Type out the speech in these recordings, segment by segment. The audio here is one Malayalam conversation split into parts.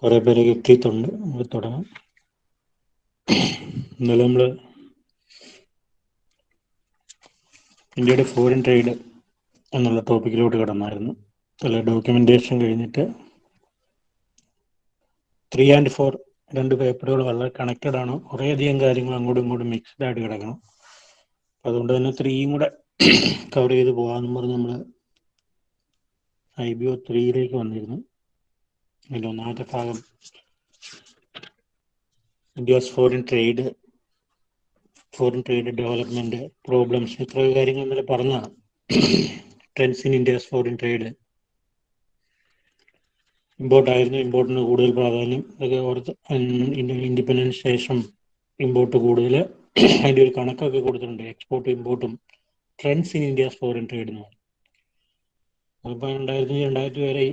കുറെ പേര് എത്തിയിട്ടുണ്ട് നമുക്ക് തുടങ്ങാം ഇന്നലെ നമ്മൾ ഇന്ത്യയുടെ ഫോറിൻ ട്രേഡ് എന്നുള്ള ടോപ്പിക്കിലോട്ട് കടന്നായിരുന്നു അല്ല ഡോക്യുമെന്റേഷൻ കഴിഞ്ഞിട്ട് ത്രീ ആൻഡ് ഫോർ രണ്ട് പേപ്പറുകൾ വളരെ കണക്റ്റഡ് ആണ് കുറേയധികം കാര്യങ്ങൾ അങ്ങോട്ടും ഇങ്ങോട്ടും മിക്സ്ഡ് ആയിട്ട് കിടക്കണം അതുകൊണ്ട് തന്നെ ത്രീയും കൂടെ കവർ ചെയ്ത് പോകാമെന്ന് പറഞ്ഞ് നമ്മൾ ഐ ബി ഒ ത്രീയിലേക്ക് വന്നിരുന്നു അതിൻ്റെ ഒന്നാമത്തെ ഭാഗം India foreign trade foreign trade development problems ഇത്രയും കാര്യങ്ങൾ ഇന്നലെ പറഞ്ഞതാണ് trends in India's foreign trade import ആയിരുന്നു ഇമ്പോർട്ടിന് കൂടുതൽ പ്രാധാന്യം ഇതൊക്കെ ഓർത്ത് ഇൻഡിപെൻഡൻസ് ശേഷം ഇമ്പോർട്ട് കൂടുതൽ അതിൻ്റെ ഒരു കണക്കൊക്കെ കൊടുത്തിട്ടുണ്ട് എക്സ്പോർട്ടും ഇമ്പോർട്ടും trends in India's foreign trade എന്ന് പറഞ്ഞു അതിപ്പോ രണ്ടായിരത്തി രണ്ടായിരത്തി വരെ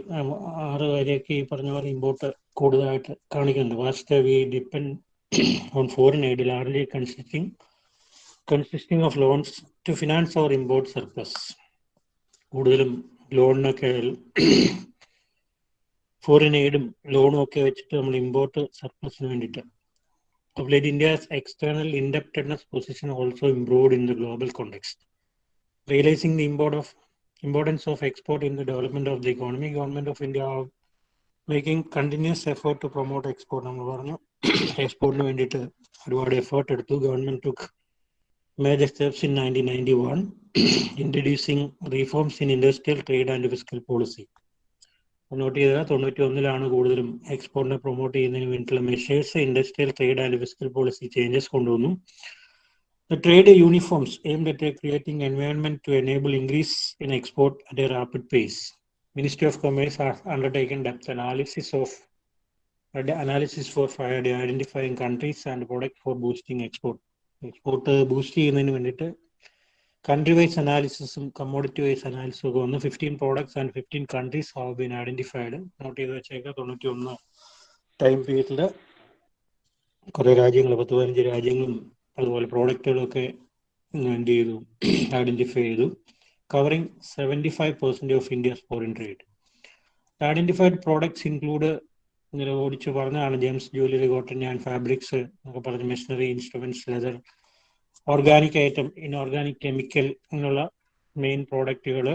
ആറ് വരെയൊക്കെ ഈ പറഞ്ഞ പോലെ ഇമ്പോർട്ട് കൂടുതലായിട്ട് കാണിക്കുന്നുണ്ട് vast we depend on foreign aid largely consisting consisting of loans to finance our import surplus കൂടുതലും ലോണിനൊക്കെ ഫോറിൻ എയ്ഡും ലോണും ഒക്കെ വെച്ചിട്ട് നമ്മൾ ഇമ്പോർട്ട് സർപ്ലസിന് വേണ്ടിയിട്ട് India's external India's position also position in the global the realising context. Import of importance of export in the development of the economy government of India making continuous effort to promote export നമ്മൾ പറഞ്ഞു എക്സ്പോർട്ടിന് വേണ്ടിയിട്ട് ഒരുപാട് എഫേർട്ട് എടുത്തു government took major steps in nineteen ninety one introducing reforms in industrial trade and physical policy note ചെയ്താൽ തൊണ്ണൂറ്റി ഒന്നിലാണ് കൂടുതലും എക്സ്പോർട്ടിനെ പ്രൊമോട്ട് ചെയ്യുന്നതിന് വേണ്ടിയിട്ടുള്ള measures industrial trade and physical policy changes കൊണ്ടുവന്നു The trade uniforms aimed at creating environment to enable increase in export at a rapid pace. Ministry of Commerce has undertaken depth analysis of analysis for identifying countries and product for boosting export export boost ചെയ്യുന്നതിന് വേണ്ടിയിട്ട് കൺട്രി വൈസ് അനാലിസിസും കമ്മോഡിറ്റി വൈസ് അനാലിസിസും ഒക്കെ വന്ന് fifteen products and fifteen countries have been identified note ചെയ്ത് വെച്ചേക്ക തൊണ്ണൂറ്റി ഒന്ന് ടൈം പീരീഡിൽ കുറേ രാജ്യങ്ങൾ പത്ത് പതിനഞ്ച് രാജ്യങ്ങളും അതുപോലെ പ്രോഡക്റ്റുകളൊക്കെ എന്ത് ചെയ്തു ഐഡന്റിഫൈ ചെയ്തു seventy 75% of of foreign foreign trade identified products include ഇങ്ങനെ ഓടിച്ചു പറഞ്ഞതാണ് gems jewellery cotton and fabrics എന്നൊക്കെ പറഞ്ഞ machinery instruments leather organic item inorganic chemical എന്നുള്ള മെയിൻ പ്രോഡക്റ്റുകൾ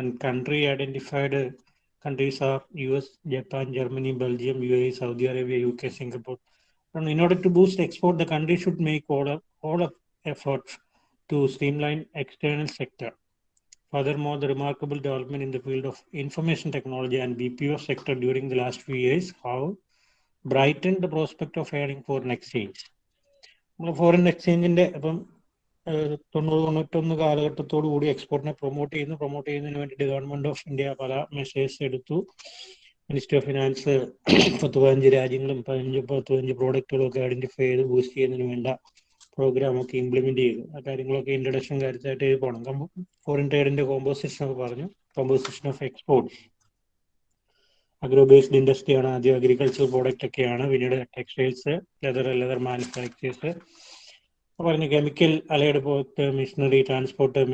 and country identified countries are U S Japan Germany Belgium U A Saudi Arabia U K Singapore And in order to boost export, the country should make all of, all of efforts to streamline external sector. Furthermore, the remarkable development in the field of information technology and BPO sector during the last few years have brightened the prospect of hiring foreign exchange. Foreign എക്സ്ചേഞ്ചിന്റെ ഇപ്പം തൊണ്ണൂറ് തൊണ്ണൂറ്റൊന്ന് കാലഘട്ടത്തോടു കൂടി എക്സ്പോർട്ടിനെ പ്രൊമോട്ട് ചെയ്യുന്നു പ്രൊമോട്ട് ചെയ്യുന്നതിന് വേണ്ടിയിട്ട് ഗവൺമെന്റ് ഓഫ് ഇന്ത്യ പല മെഷേഴ്സ് എടുത്തു മിനിസ്ട്രി ഓഫ് ഫിനാൻസ് പത്ത് പതിനഞ്ച് രാജ്യങ്ങളും പതിനഞ്ച് പത്ത് പതിനഞ്ച് പ്രോഡക്റ്റുകളും ഒക്കെ ഐഡന്റിഫൈ ചെയ്ത് ബൂസ്റ്റ് ചെയ്യുന്നതിന് വേണ്ട പ്രോഗ്രാം ഒക്കെ ഇംപ്ലിമെന്റ് ചെയ്തു ആ കാര്യങ്ങളൊക്കെ ഇൻട്രഡക്ഷൻ കാര്യത്തിലായിട്ട് പോകണം ഫോറിൻ ട്രേഡിന്റെ കോമ്പോസിഷൻ ഒക്കെ പറഞ്ഞു composition of export agro based ഇൻഡസ്ട്രിയാണ് ആദ്യം അഗ്രികൾച്ചർ പ്രോഡക്റ്റ് ഒക്കെയാണ് പിന്നീട് ടെക്സ്റ്റൈൽസ് ലെതർ ലെതർ മാനുഫാക്ചേഴ്സ് പറഞ്ഞ കെമിക്കൽ അലയെടുപ്പ് മിഷനറി ട്രാൻസ്പോർട്ട്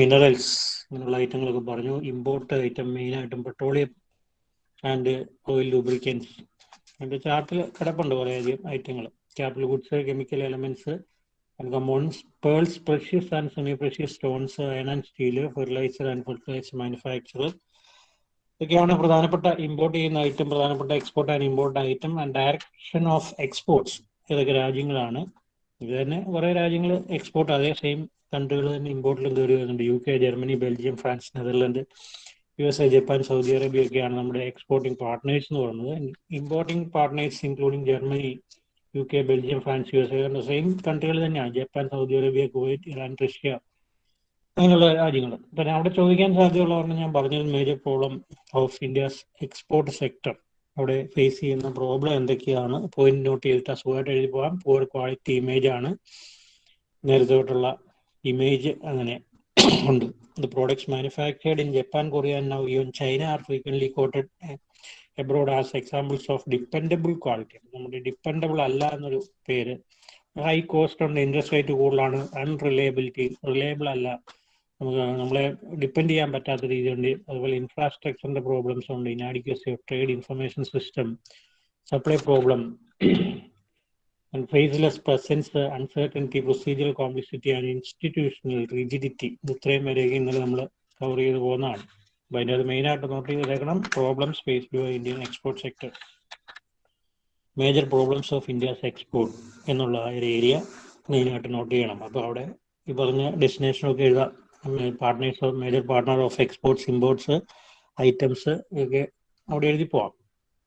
മിനറൽസ് അങ്ങനെയുള്ള ഐറ്റങ്ങളൊക്കെ പറഞ്ഞു ഇമ്പോർട്ട് ഐറ്റം മെയിനായിട്ടും പെട്രോളിയം ആൻഡ് ഓയിൽ ലൂബ്രിക്കൻസ് എൻ്റെ ചാർട്ടിൽ കിടപ്പുണ്ട് കുറേ അധികം ഐറ്റങ്ങൾ capital goods chemical elements and compounds pearls precious and semi precious stones iron and steel fertiliser and fertiliser manufacture ഇതൊക്കെയാണ് പ്രധാനപ്പെട്ട ഇമ്പോർട്ട് ചെയ്യുന്ന ഐറ്റം പ്രധാനപ്പെട്ട export and import item and direction of exports ഇതൊക്കെ രാജ്യങ്ങളാണ് ഇത് തന്നെ കുറേ രാജ്യങ്ങൾ എക്സ്പോർട്ട് അതേ സെയിം കൺട്രികൾ തന്നെ ഇമ്പോർട്ടിലും കയറി വരുന്നുണ്ട് U K Germany Belgium France Netherland U S A Japan Saudi Arabia ഒക്കെയാണ് നമ്മുടെ എക്സ്പോർട്ടിംഗ് പാർട്ട്നേഴ്സ് എന്ന് പറയുന്നത് importing partners including Germany U K Belgium France U S A same കൺട്രികൾ തന്നെയാണ് Japan Saudi Arabia Kuwait Iran Russia അങ്ങനെയുള്ള രാജ്യങ്ങൾ പിന്നെ അവിടെ ചോദിക്കാൻ പറഞ്ഞാൽ ഞാൻ പറഞ്ഞത് major problem of India's export sector അവിടെ ഫേസ് ചെയ്യുന്ന പ്രോബ്ലം എന്തൊക്കെയാണ് പോയിന്റ് നോട്ട് ചെയ്തിട്ട് അസുഖമായിട്ട് എഴുതി പോകാം പുവർ ക്വാളിറ്റി ഇമേജ് ആണ് നേരത്തെ തൊട്ടുള്ള ഇമേജ് അങ്ങനെ ഉണ്ട്. The products manufactured in Japan, Korea, and now even China are frequently quoted eh, abroad as examples of dependable quality. നമ്മുടെ ഡിപ്പെൻഡബിൾ അല്ല എന്നൊരു പേര് ഹൈ കോസ്റ്റ് ഉണ്ട് ഇൻട്രസ്റ്റ് റേറ്റ് കൂടുതലാണ് അൺറിലയബിലിറ്റി റിലയബിൾ അല്ല നമുക്ക് നമ്മളെ ഡിപ്പെൻഡ് ചെയ്യാൻ പറ്റാത്ത രീതിയുണ്ട് അതുപോലെ ഇൻഫ്രാസ്ട്രക്ചറിന്റെ പ്രോബ്ലംസ് ഉണ്ട് inadequacy of trade information system supply problem and faceless presence, uncertainty, procedural complexity and institutional rigidity ഇത്രയും വരെയൊക്കെ ഇന്നലെ നമ്മൾ കവർ ചെയ്ത് പോകുന്നതാണ് അപ്പോൾ അതിൻ്റെ അത് മെയിനായിട്ട് നോട്ട് ചെയ്തേക്കണം problems faced by Indian export sector major problems of India's export എന്നുള്ള ഒരു ഏരിയ മെയിനായിട്ട് നോട്ട് ചെയ്യണം അപ്പോൾ അവിടെ ഈ പറഞ്ഞ ഡെസ്റ്റിനേഷനൊക്കെ എഴുതാം partners of major partner of exports imports items ഒക്കെ അവിടെ എഴുതി പോവാം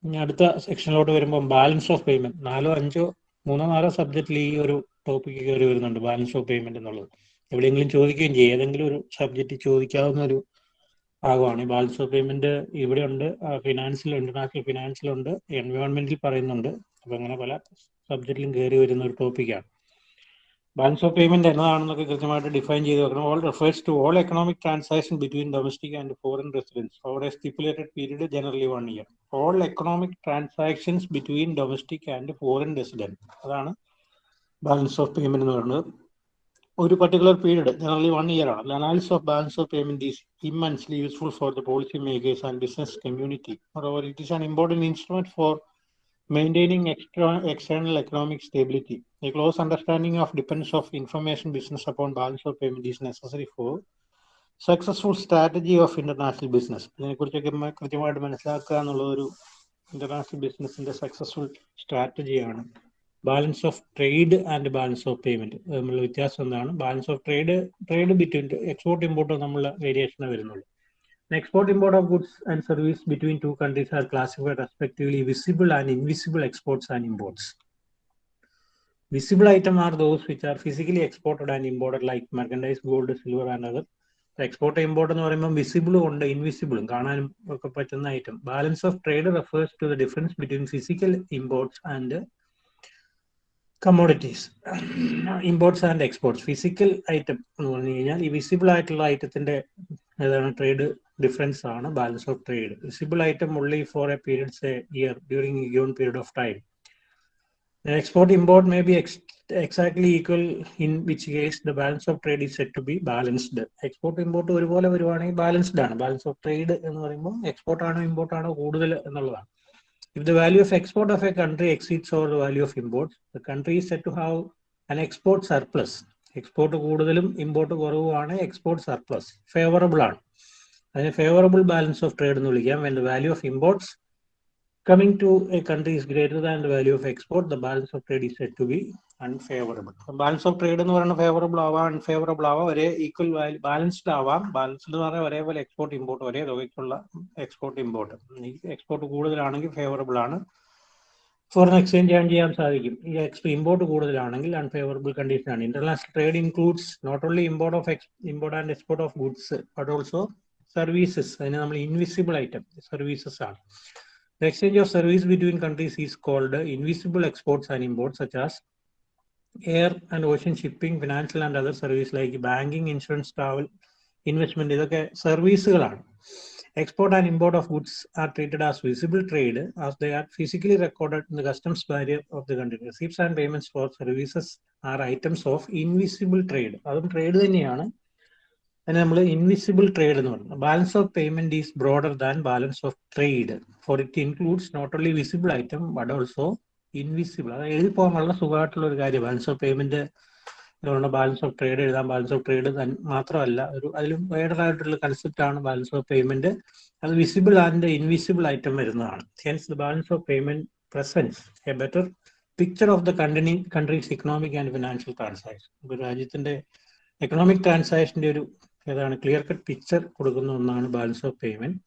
ഇനി അടുത്ത സെക്ഷനിലോട്ട് വരുമ്പോൾ ബാലൻസ് ഓഫ് പേയ്മെന്റ് നാലോ അഞ്ചോ മൂന്നോ നാലോ സബ്ജക്റ്റിൽ ഈ ഒരു ടോപ്പിക് കയറി വരുന്നുണ്ട് ബാലൻസ് ഓഫ് പേയ്മെന്റ് എന്നുള്ളത് എവിടെയെങ്കിലും ചോദിക്കുകയും ചെയ്യും ഏതെങ്കിലും ഒരു സബ്ജക്റ്റ് ചോദിക്കാവുന്ന ഒരു ഭാഗമാണ് ബാലൻസ് ഓഫ് പേയ്മെന്റ് ഇവിടെ ഉണ്ട് ഫിനാൻസിൽ ഇന്റർനാഷണൽ ഫിനാൻസിലുണ്ട് എൻവയോൺമെന്റിൽ പറയുന്നുണ്ട് അപ്പൊ അങ്ങനെ പല സബ്ജക്റ്റിലും കയറി വരുന്ന ഒരു ടോപ്പിക്കാണ് ബാലൻസ് ഓഫ് പേയ്മെന്റ് എന്നതാണെന്നൊക്കെ കൃത്യമായിട്ട് ഡിഫൈൻ ചെയ്ത് വെക്കണം all refers to all economic transaction between domestic and foreign residents for a stipulated period generally one year all economic transactions between domestic and foreign residents അതാണ് ബാലൻസ് ഓഫ് പേയ്മെന്റ് എന്ന് പറയുന്നത് ഒരു particular period generally one year ആണ് analysis of balance of payment is immensely useful for the policy makers and business community more over it is an important instrument for maintaining extra, external economic stability. A close understanding of dependence of information business upon balance of payment is necessary for successful strategy of international business ഇതിനെക്കുറിച്ചൊക്കെ കൃത്യമായിട്ട് മനസ്സിലാക്കുക എന്നുള്ള ഒരു ഇന്റർനാഷണൽ ബിസിനസിന്റെ successful സ്ട്രാറ്റജിയാണ് balance of trade and balance of payment തമ്മിലുള്ള വ്യത്യാസം എന്താണ് balance of trade trade between export import തമ്മിലുള്ള വേരിയേഷനെ വരുന്നുള്ളൂ export import of goods and service between two countries are classified respectively visible and invisible exports and imports. Visible items are those which are physically exported and imported like merchandise, gold, silver and other. Export import എന്ന് പറയുമ്പോൾ വിസിബിളും ഉണ്ട് ഇൻവിസിബിളും കാണാനും ഒക്കെ പറ്റുന്ന item balance of trade refers to the difference between physical imports and imports imports and physical physical item എന്ന് പറഞ്ഞു കഴിഞ്ഞാൽ ഈ വിസിബിൾ ആയിട്ടുള്ള ഐറ്റത്തിന്റെ ഏതാണ് trade difference on a balance of trade. Receivable item only for a period, say year, during a given period of time. And export import may be ex exactly equal, in which case the balance of trade is said to be balanced. Export import ഒരുപോലെ വരുവാണെങ്കിൽ ബാലൻസ്ഡ് ആണ് ബാലൻസ് ഓഫ് ട്രേഡ് എന്ന് പറയുമ്പോൾ എക്സ്പോർട്ട് ആണോ ഇമ്പോർട്ട് ആണോ കൂടുതൽ എന്നുള്ളതാണ് If the value of export of a country exceeds over the value of imports, the country is said to have an export surplus. Export കൂടുതലും ഇമ്പോർട്ട് കുറവുമാണ് എക്സ്പോർട്ട് സർപ്ലസ് ഫേവറബിൾ ആണ് അതിനെ ഫേവറബിൾ ബാലൻസ് ഓഫ് ട്രേഡ് എന്ന് വിളിക്കാം when the value of imports coming to a country is greater than the value of export the balance of trade is set to be unfavourable balance of trade എന്ന് പറയുന്നത് ഫേവറബിൾ ആവാം അൺഫേവറബിൾ ആവാം ഒരേ ഈക്വൽ വാല്യൂ ബാലൻസ്ഡ് ആവാം ബാലൻസ്ഡ് എന്ന് പറഞ്ഞാൽ ഒരേപോലെ എക്സ്പോർട്ട് ഇമ്പോർട്ട് ഒരേ തുകയ്ക്കുള്ള എക്സ്പോർട്ട് ഇമ്പോർട്ട് എക്സ്പോർട്ട് കൂടുതലാണെങ്കിൽ ഫേവറബിൾ ആണ് ഫോറിൻ എക്സ്ചേഞ്ച് ഏൺ ചെയ്യാൻ സാധിക്കും ഈ എക്സ്പോ ഇമ്പോർട്ട് കൂടുതലാണെങ്കിൽ അൺഫേവറബിൾ കണ്ടീഷനാണ് international trade includes not only import of ex import and export of goods but also services അതിനെ നമ്മൾ ഇൻവിസിബിൾ ഐറ്റം സർവീസസ് ആണ് The exchange of service between countries is called invisible exports and imports, such as air and ocean shipping, financial and other services like banking, insurance, travel, investment. ഇതൊക്കെ സർവീസുകളാണ് export and import of goods are treated as visible trade as the are physically record in the customs barrier of the country receipts and payment for services are items of invisible trade അതും ട്രേഡ് തന്നെയാണ് അതിന് നമ്മൾ ഇൻവിസിബിൾ ട്രേഡ് എന്ന് പറഞ്ഞു balance of payment is broader than balance of trade for it includes not only visible item but also invisible അതായത് എഴുതി പോകാൻ വളരെ സുഖമായിട്ടുള്ള ഒരു കാര്യം balance of payment balance of trade എഴുതാം ബാലൻസ് ഓഫ് ട്രേഡ് മാത്രമല്ല ഒരു അതിലും വേഡറായിട്ടുള്ള കൺസെപ്റ്റ് ആണ് ബാലൻസ് ഓഫ് പേയ്മെന്റ് അത് വിസിബിൾ ആൻഡ് ഇൻവിസിബിൾ ഐറ്റം വരുന്നതാണ് hence the balance of payment presence a better picture of the conti countries economic and financial transaction ഒരു രാജ്യത്തിന്റെ എക്കണോമിക് ട്രാൻസാക്ഷന്റെ ഒരു ഏതാണ് ക്ലിയർ കട്ട് പിക്ചർ കൊടുക്കുന്ന ഒന്നാണ് balance of payment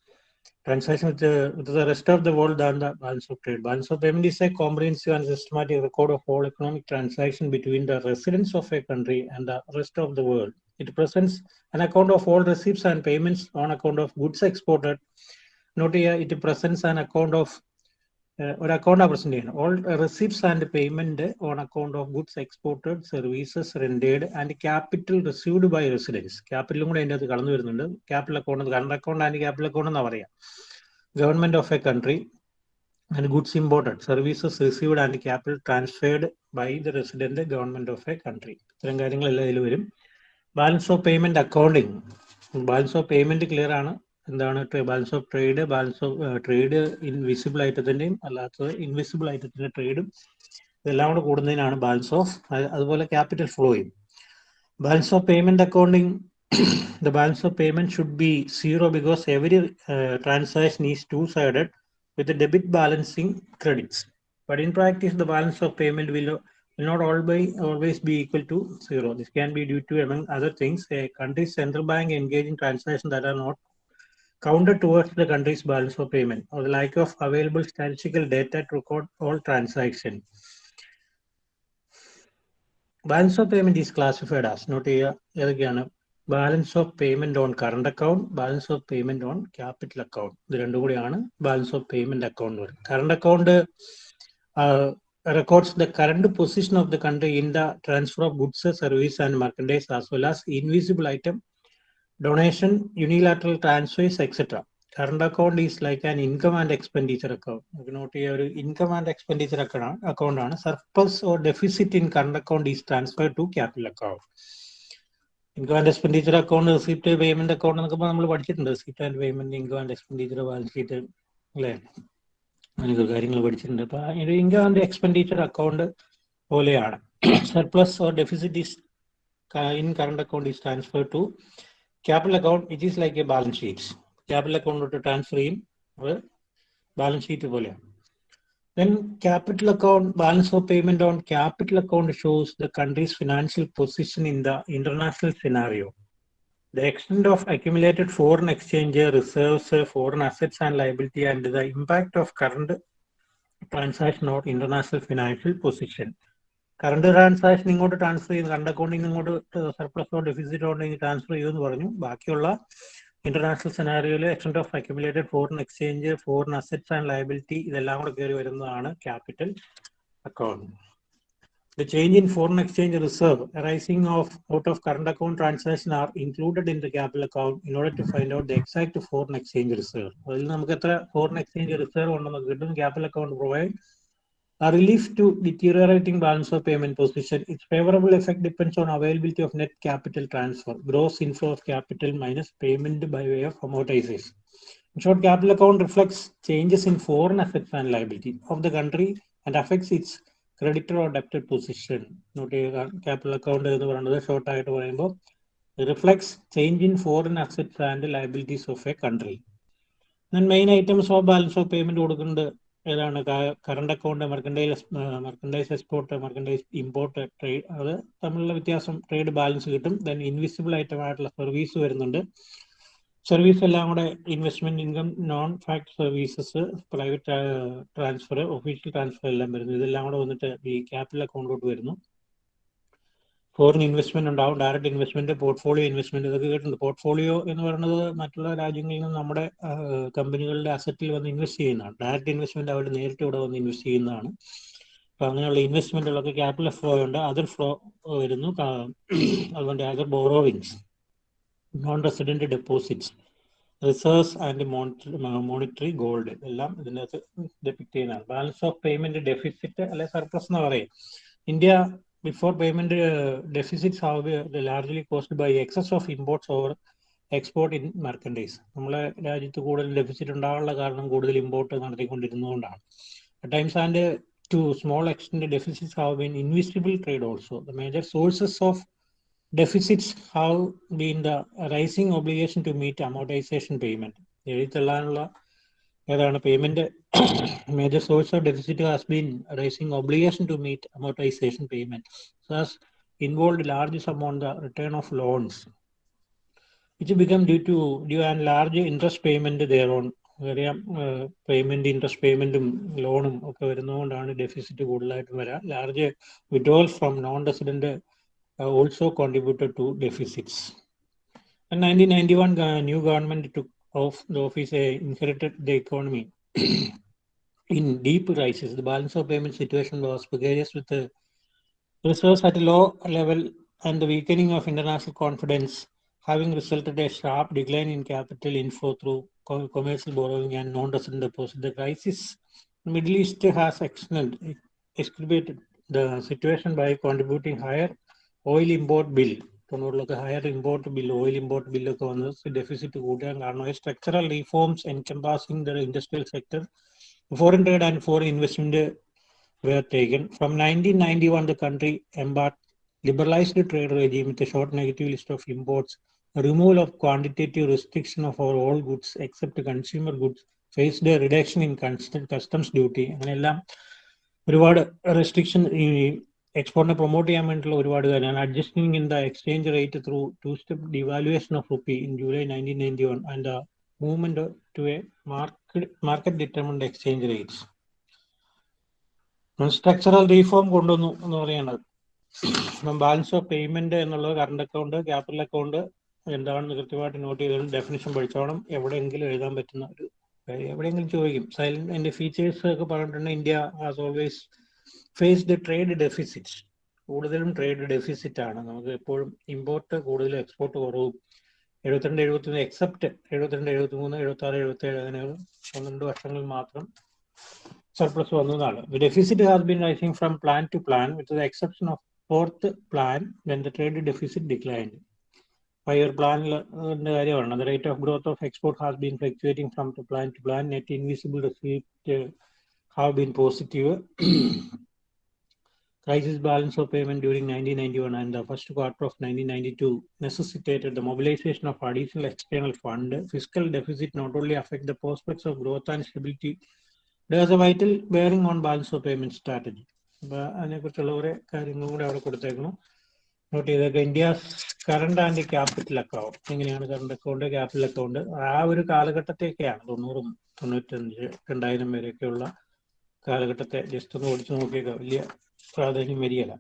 transaction with with the rest of the world than the balance of trade balance of payment is a comprehensive and systematic record of all economic transaction between the residents of a country and the rest of the world it presents an account of all receipts and payments on account of goods exported not it presents an account of ഒരു അക്കൗണ്ട് പ്രസന്റ് ചെയ്യണം all receipts and payment on account of goods exported services rendered and capital received by residence ക്യാപിറ്റലും കൂടെ അതിൻ്റെ അത് കടന്നു വരുന്നുണ്ട് capital account current account and capital account എന്നാ പറയാം government of a country and goods imported services received and capital transferred by the resident government of a country ഇത്തരം കാര്യങ്ങളെല്ലാം ഇതിൽ വരും balance of payment accounting balance of payment clear ആണ് എന്താണ് balance of trade balance of trade invisible ഐറ്റത്തിന്റെയും അല്ലാത്തത് ഇൻവിസിബിൾ ഐറ്റത്തിന്റെ ട്രേഡും ഇതെല്ലാം കൂടെ കൂടുന്നതിനാണ് ബാലൻസ് ഓഫ് അതുപോലെ capital ഫ്ലോയും balance of payment accounting the balance of payment should be zero because every uh, transaction is two-sided with the debit balancing credits. But in practice, the balance of payment will, will not always, always be equal to zero. This can be due to, among other things, a country's central bank engage in transactions that are not counted towards the country's balance of payment or the lack of available statistical data to record all transactions. Balance of payment is classified as not ഏതൊക്കെയാണ് balance of payment on current account balance of payment on capital account ഇത് രണ്ടും കൂടിയാണ് balance of payment account. Current account uh, records the current position of the country in the transfer of goods, service, and merchandise as well as invisible item donation, unilateral transfers, etc. Current account is like an income and expenditure account. Note your income and expenditure account account on surplus or deficit in current account is transferred to capital account. Income and expenditure account receipt payment account എന്നൊക്കെ നമ്മൾ പഠിച്ചിട്ടുണ്ട് receipt and payment income and expenditure balance sheet അല്ലേ അങ്ങനെയൊക്കെ കാര്യങ്ങൾ പഠിച്ചിട്ടുണ്ട് അപ്പൊ ഇൻകം ആൻഡ് എക്സ്പെൻഡിച്ചർ അക്കൗണ്ട് പോലെയാണ് surplus or deficit is in current account is transfer to capital account, which is like a balance sheet. Capital account to transfer him, balance sheet. Then capital account balance of payment on capital account shows the country's financial position in the international scenario. The extent of accumulated foreign exchange reserves, foreign assets and liability, and the impact of current transaction or international financial position. Current transaction ഇങ്ങോട്ട് ട്രാൻസ്ഫർ ചെയ്യുന്നു കറണ്ട് അക്കൗണ്ടിൽ നിന്ന് ഇങ്ങോട്ട് സർപ്ലസോ ഡെഫിസിറ്റോ ഉണ്ടെങ്കിൽ ട്രാൻസ്ഫർ ചെയ്യുമെന്ന് പറഞ്ഞു ബാക്കിയുള്ള international സെനാരിയോയിൽ extent of accumulated foreign exchange foreign assets and liability ഇതെല്ലാം കൂടെ കയറി വരുന്നതാണ് capital account The change in foreign exchange reserve arising of, out of current account transaction are included in the capital account in order to find out the exact foreign exchange reserve. അതിൽ നമുക്ക് എത്ര ഫോറിൻ എക്സ്ചേഞ്ച് റിസർവ് ഉണ്ടെന്ന് കിട്ടും capital account provide A relief to deteriorating balance of payment position. Its favorable effect depends on availability of net capital transfer, gross inflow of capital minus payment by way of amortization. In short, capital account reflects changes in foreign assets and liability of the country and affects its creditor or ഡെപ്റ്റ് position capital account capital account short പറയുന്നത് ഷോർട്ടായിട്ട് It reflects change in foreign assets and liabilities of a country. Then main items of balance of payment കൊടുക്കുന്നുണ്ട് ഏതാണ് current account merchandise merchandise export merchandise import trade അത് തമ്മിലുള്ള വ്യത്യാസം ട്രേഡ് ബാലൻസ് കിട്ടും ദെൻ ഇൻവിസിബിൾ ഐറ്റം ആയിട്ടുള്ള സർവീസ് വരുന്നുണ്ട് സർവീസ് എല്ലാം കൂടെ investment income non fact services private transfer official transfer എല്ലാം വരുന്നു ഇതെല്ലാം കൂടെ വന്നിട്ട് ഈ ക്യാപിറ്റൽ അക്കൗണ്ടിലോട്ട് വരുന്നു ഫോറിൻ ഇൻവെസ്റ്റ്മെന്റ് ഉണ്ടാവും ഡയറക്റ്റ് ഇൻവെസ്റ്റ്മെന്റ് പോർട്ട്ഫോളിയോ ഇൻവെസ്റ്റ്മെന്റ് ഇതൊക്കെ കേട്ടുണ്ട് പോർട്ട്ഫോളിയോ എന്ന് പറയുന്നത് മറ്റുള്ള രാജ്യങ്ങളിൽ നിന്ന് നമ്മുടെ കമ്പനികളുടെ അസറ്റിൽ വന്ന് ഇൻവെസ്റ്റ് ചെയ്യുന്നതാണ് ഡയറക്റ്റ് ഇൻവെസ്റ്റ്മെന്റ് അവർ നേരിട്ട് ഇവിടെ വന്ന് ഇൻവെസ്റ്റ് ചെയ്യുന്നതാണ് അപ്പൊ അങ്ങനെയുള്ള ഇൻവെസ്റ്റ്മെന്റുകളൊക്കെ ക്യാപിറ്റൽ ഫ്ലോ ഉണ്ട് അതർ ഫ്ലോ വരുന്നു അതുകൊണ്ട് other borrowings non resident deposits reserves and monetary gold എല്ലാം ഇതിനകത്ത് ഡെപ്പിക്ട് ചെയ്യുന്നതാണ് ബാലൻസ് ഓഫ് പേയ്മെന്റ് ഡെഫിസിറ്റ് അല്ലെ സർപ്ലസ് എന്ന് പറയും India before payment uh, deficits are uh, largely caused by excess of imports or export in merchandise നമ്മളെ രാജ്യത്ത് കൂടുതൽ ഡെഫിസിറ്റ് ഉണ്ടാകാനുള്ള കാരണം കൂടുതൽ import നടത്തിക്കൊണ്ടിരുന്നതുകൊണ്ടാണ് times and to small extent deficits have been invisible trade also the major sources of deficits have been the rising obligation to meet amortisation payment എഴുതിത്തള്ളാനുള്ള ഏതാണ് payment major source of deficit has been rising obligation to meet amortisation payment involve large sum on the return of loans it become due to due and large interest payment thereon അറിയാം പേയ്മെന്റ് ഇൻട്രസ്റ്റ് പേയ്മെന്റും ലോണും ഒക്കെ വരുന്നതുകൊണ്ടാണ് ഡെഫിസിറ്റ് കൂടുതലായിട്ടും വരാം large withdrawal from non resident also contributed to deficits nineteen ninety one new government to of the office uh, inherited the economy in deep crisis. The balance of payment situation was precarious with the reserves at a low level and the weakening of international confidence having resulted a sharp decline in capital inflow through commercial borrowing and non-resident deposits. The crisis in the Middle East has exacerbated the situation by contributing higher oil import bill തൊണ്ണൂറിലൊക്കെ higher import bill oil import ബില്ലൊക്കെ വന്ന് ഡെഫിസിറ്റ് കൂട്ടാൻ കാരണം structural reforms encompassing the industrial sector foreign trade and foreign investment were taken. From 1991, the country embarked liberalized trade regime with a short negative list of imports, removal of quantitative restriction of all goods except consumer goods, faced a reduction in customs duty. അങ്ങനെയെല്ലാം ഒരുപാട് റെസ്ട്രിക്ഷൻ ഈ എക്സ്പോർട്ടിനെ പ്രൊമോട്ട് ചെയ്യാൻ വേണ്ടിയിട്ടുള്ള ഒരുപാട് കാര്യമാണ് adjusting in the exchange rate through two step devaluation of rupee in July nineteen ninety one and the movement to a market market determined exchange rates structural reform കൊണ്ടുവന്നു എന്ന് പറയുന്നത് ബാലൻസ് ഓഫ് പേയ്മെന്റ് എന്നുള്ളത് കറണ്ട് അക്കൗണ്ട് ക്യാപിറ്റൽ അക്കൗണ്ട് എന്താണെന്ന് കൃത്യമായിട്ട് നോട്ട് ചെയ്തോളും ഡെഫിനേഷൻ പഠിച്ചോണം എവിടെയെങ്കിലും എഴുതാൻ പറ്റുന്ന ഒരു എവിടെയെങ്കിലും ചോദിക്കും സൈലന്റ് അതിന്റെ ഫീച്ചേഴ്സ് ഒക്കെ പറഞ്ഞിട്ടുണ്ടെങ്കിൽ India has always faced trade deficit കൂടുതലും ട്രേഡ് ഡെഫിസിറ്റ് ആണ് നമുക്ക് എപ്പോഴും ഇമ്പോർട്ട് കൂടുതലും എക്സ്പോർട്ട് കുറവും എഴുപത്തിരണ്ട് എഴുപത്തി മൂന്ന് എക്സെപ്റ്റ് എഴുപത്തിരണ്ട് എഴുപത്തി മൂന്ന് എഴുപത്തി ആറ് എഴുപത്തി ഏഴ് അങ്ങനെ പന്ത്രണ്ട് വർഷങ്ങൾ മാത്രം സർപ്ലസ് വന്നതാണ് deficit has been rising from plan to plan with the exception of fourth plan when the trade deficit declined five year പ്ലാനിൽ കാര്യമാണ് the rate of growth of export has been fluctuating from to plan to plan net invisible receipt have been positive. Crisis balance of payment during 1991 and the first quarter of 1992 necessitated the mobilization of additional external fund. Fiscal deficit not only affect the prospects of growth and stability, there is a vital bearing on balance of payment strategy. അതിനെക്കുറിച്ചുള്ള കുറെ കാര്യങ്ങളും കൂടെ അവിടെ കൊടുത്തേക്കുന്നു നോട്ട് ചെയ്തേക്കുക India current and capital account എങ്ങനെയാണ് കറണ്ട് അക്കൗണ്ട് ക്യാപിറ്റൽ അക്കൗണ്ട് ആ ഒരു കാലഘട്ടത്തേക്കാണ് തൊണ്ണൂറും തൊണ്ണൂറ്റഞ്ച് രണ്ടായിരം വരെയൊക്കെയുള്ള കാലഘട്ടത്തെ ജസ്റ്റ് ഒന്ന് ഓടിച്ചു നോക്കിയേക്കാം വലിയ പ്രാധാന്യം വരികയല്ല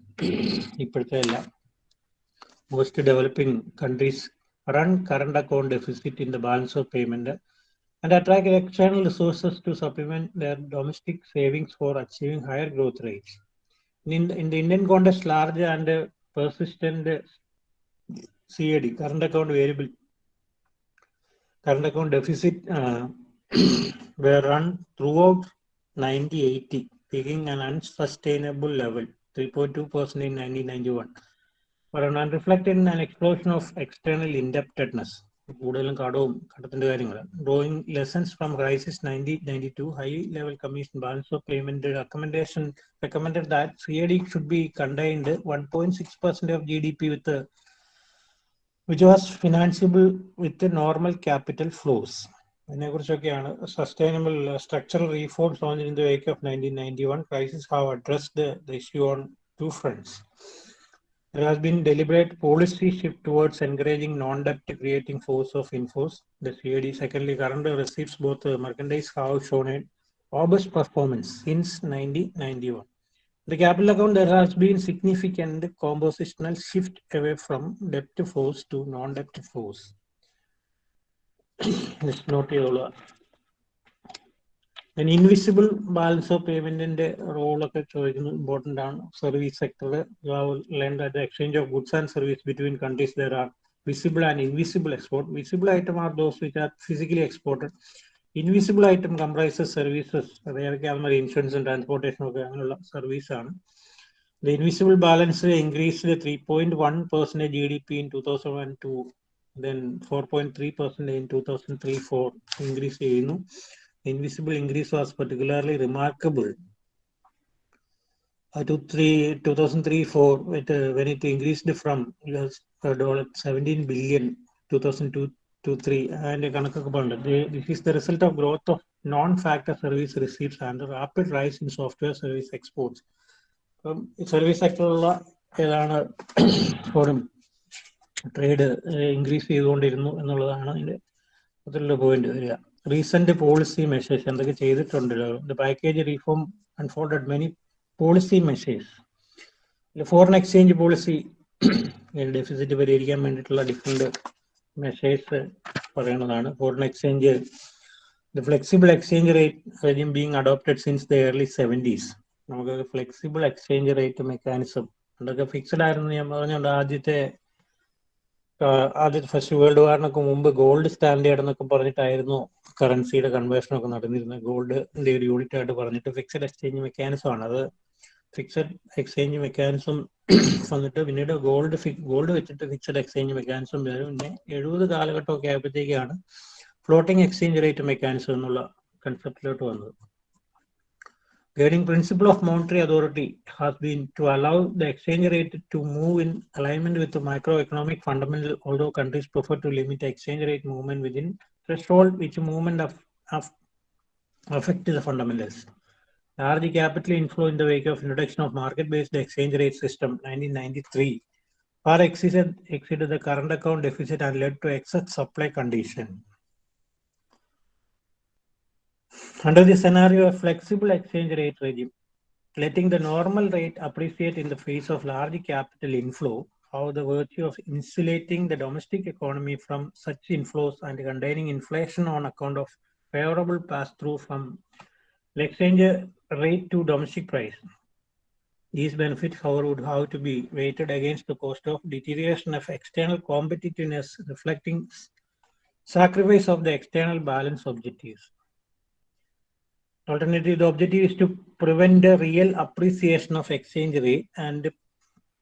ഇപ്പോഴത്തെ എല്ലാം most developing countries run current account deficit in the balance of payment and attract external resources to supplement domestic savings for achieving higher growth rates in the Indian context large and persistent C A D current account variable current account deficit run throughout 90-80, taking an unsustainable level, 3.2% in 1991. But on reflected in an explosion of external indebtedness, കൂടുതലും കടവും കടത്തിന്റെ കാര്യങ്ങളാണ് drawing lessons from crisis nineteen ninety two high level commission balance of payment recommendation recommended that C A D should be contained one point six percent of G D P with which was financeable with normal capital flows അതിനെക്കുറിച്ചൊക്കെയാണ് sustainable structural reforms on in the wake of nineteen ninety one crisis have addressed the issue on two fronts There has been deliberate policy shift towards encouraging non-debt creating force of inflows. The CAD secondly current receipts both uh, merchandise have shown a robust performance since 1991. The capital account there has been significant compositional shift away from debt force to non-debt force. Just note ചെയ്തോളുക ഇൻവിസിബിൾ ബാലൻസ് ഓഫ് പേയ്മെന്റിന്റെ റോളൊക്കെ ചോദിക്കുന്നത് ഇമ്പോർട്ടന്റ് ആണ് service sector learn that exchange of goods and service between countries there are visible and invisible export visible item are those which are physically exported invisible item comprise services അതായത് അതുമാതിരി ഇൻഷുറൻസും ട്രാൻസ്പോർട്ടേഷനും ഒക്കെ അങ്ങനെയുള്ള സർവീസ് ആണ് invisible balance increase three point one The G D P in two thousand two then 4.3 percent in 2003-4 increase. The invisible increase was particularly remarkable. Uh, to three, 2003-4, uh, when it increased from US dollar 17 billion 2002 to 3 and this is the result of growth of non-factor service receipts and the rapid rise in software service exports. Service സെക്ടറിലുള്ള ഏതാണ് ഫോറും ട്രേഡ് ഇൻക്രീസ് ചെയ്തുകൊണ്ടിരുന്നു എന്നുള്ളതാണ് അതിൻ്റെ അതിലുള്ള പോയിന്റ് വരിക റീസെന്റ് പോളിസി മെഷേഴ്സ് എന്തൊക്കെ ചെയ്തിട്ടുണ്ടല്ലോ the package reform unfolded many policy measures foreign exchange policy deficit പരിഹരിക്കാൻ വേണ്ടിയിട്ടുള്ള ഡിഫറെന്റ് മെഷേഴ്സ് പറയുന്നതാണ് foreign exchange the flexible exchange rate regime being adopted since the early seventies നമുക്ക് ഫ്ലെക്സിബിൾ എക്സ്ചേഞ്ച് റേറ്റ് മെക്കാനിസം അതൊക്കെ ഫിക്സഡ് ആയിരുന്നു ഞാൻ പറഞ്ഞുകൊണ്ട് ആദ്യത്തെ ആദ്യത്തെ ഫസ്റ്റ് വേൾഡ് വാറിനൊക്കെ മുമ്പ് ഗോൾഡ് സ്റ്റാൻഡേർഡ് എന്നൊക്കെ പറഞ്ഞിട്ടായിരുന്നു കറൻസിയുടെ കൺവേർഷൻ ഒക്കെ നടന്നിരുന്നത് ഗോൾഡിന്റെ ഒരു യൂണിറ്റ് ആയിട്ട് പറഞ്ഞിട്ട് ഫിക്സഡ് എക്സ്ചേഞ്ച് മെക്കാനിസം ആണ് അത് ഫിക്സഡ് എക്സ്ചേഞ്ച് മെക്കാനിസം വന്നിട്ട് പിന്നീട് ഗോൾഡ് ഗോൾഡ് വെച്ചിട്ട് ഫിക്സഡ് എക്സ്ചേഞ്ച് മെക്കാനിസം വരും പിന്നെ എഴുപത് കാലഘട്ടമൊക്കെ ആയപ്പോഴത്തേക്കാണ് ഫ്ലോട്ടിംഗ് എക്സ്ചേഞ്ച് റേറ്റ് മെക്കാനിസം എന്നുള്ള കൺസെപ്റ്റിലോട്ട് വന്നത് guiding principle of monetary authority has been to allow the exchange rate to move in alignment with the macroeconomic fundamental, although countries prefer to limit exchange rate movement within threshold, which movement of, of affect the fundamentals. Large capital inflow in the wake of introduction of market-based exchange rate system 1993 far exceeded, exceeded the current account deficit and led to excess supply condition. Under the scenario of flexible exchange rate regime, letting the normal rate appreciate in the face of large capital inflow, how the virtue of insulating the domestic economy from such inflows and containing inflation on account of favorable pass-through from exchange rate to domestic price. These benefits, however, would have to be weighted against the cost of deterioration of external competitiveness, reflecting sacrifice of the external balance objectives. Alternatively, the objective is to prevent the real appreciation of exchange rate and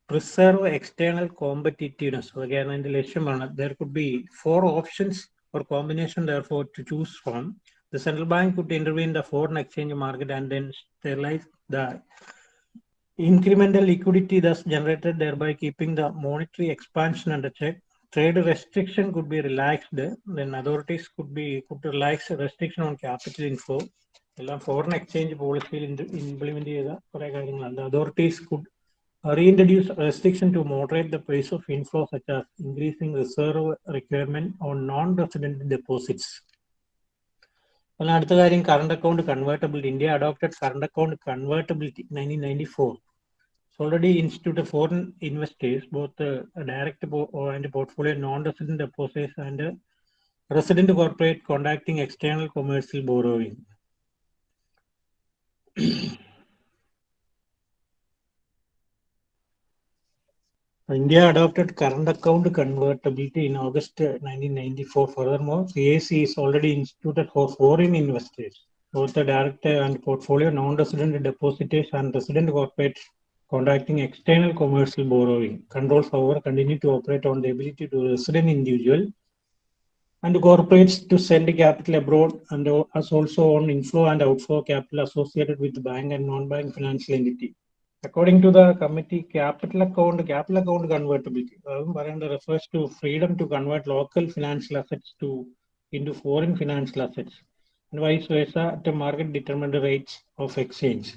preserve external competitiveness. So again, and the there could be four options or combination therefore to choose from. The central bank could intervene the foreign exchange market and then sterilize the incremental liquidity thus generated, thereby keeping the monetary expansion under check. Trade restriction could be relaxed. Then authorities could be could relax restriction on capital inflow. എല്ലാം ഫോറിൻ എക്സ്ചേഞ്ച് പോളിസിയിൽ ഇംപ്ലിമെന്റ് ചെയ്ത കുറെ കാര്യങ്ങളുണ്ട് authorities could reintroduce restriction to moderate the price of inflow such as increasing reserve requirement on non resident deposits അല്ല അടുത്ത കാര്യം current account convertibility India adopted current account convertibility nineteen ninety four already institute foreign investors both direct and portfolio non resident deposits and resident corporate contacting external commercial borrowing India adopted current account convertibility in August 1994. Furthermore, CAC is already instituted for foreign investors, both the direct and portfolio non-resident depositors and resident corporates conducting external commercial borrowing. Controls, however, continue to operate on the ability to resident individual and corporates to send capital abroad and as also on inflow and outflow capital associated with bank and non-bank financial entity. According to the committee, capital account, capital account convertibility um, refers to freedom to convert local financial assets to into foreign financial assets and vice versa at the market determined rates of exchange.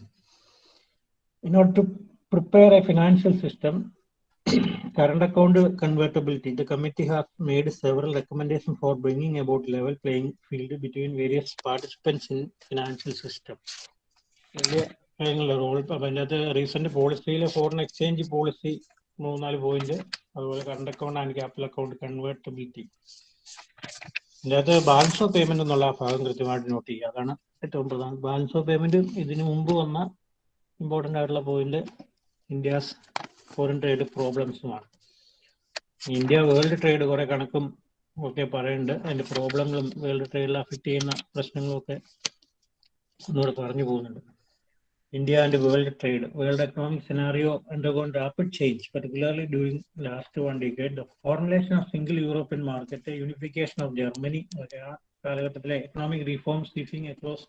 In order to prepare a financial system, current account convertibility, the committee has made several recommendations for bringing about level playing field between various participants in financial system. Role അപ്പം അതിൻ്റെ അകത്ത് റീസെന്റ് പോളിസിയിൽ ഫോറിൻ എക്സ്ചേഞ്ച് പോളിസി മൂന്നാല് പോയിന്റ് അതുപോലെ current account and capital account convertibility ഇതിൻ്റെ അകത്ത് ബാലൻസ് ഓഫ് പേയ്മെന്റ് എന്നുള്ള ആ ഭാഗം കൃത്യമായിട്ട് നോട്ട് ചെയ്യുക അതാണ് ഏറ്റവും പ്രധാനം ബാലൻസ് ഓഫ് പേയ്മെന്റ് ഇതിനു മുമ്പ് വന്ന ഇമ്പോർട്ടൻ്റ് ആയിട്ടുള്ള പോയിന്റ് ഇന്ത്യാസ് ഫോറിൻ ട്രേഡ് പ്രോബ്ലംസുമാണ് ഇന്ത്യ വേൾഡ് ട്രേഡ് കുറെ കണക്കും ഒക്കെ പറയുന്നുണ്ട് അതിന്റെ പ്രോബ്ലങ്ങളും വേൾഡ് ട്രേഡിൽ അഫക്റ്റ് ചെയ്യുന്ന പ്രശ്നങ്ങളും ഒക്കെ ഒന്നുകൂടെ പറഞ്ഞു പോകുന്നുണ്ട് India and world trade. World economic scenario undergone rapid change, particularly during last one decade. Formulation of single European market unification of Germany of Germany, കാലഘട്ടത്തിലെ economic reforms seizing across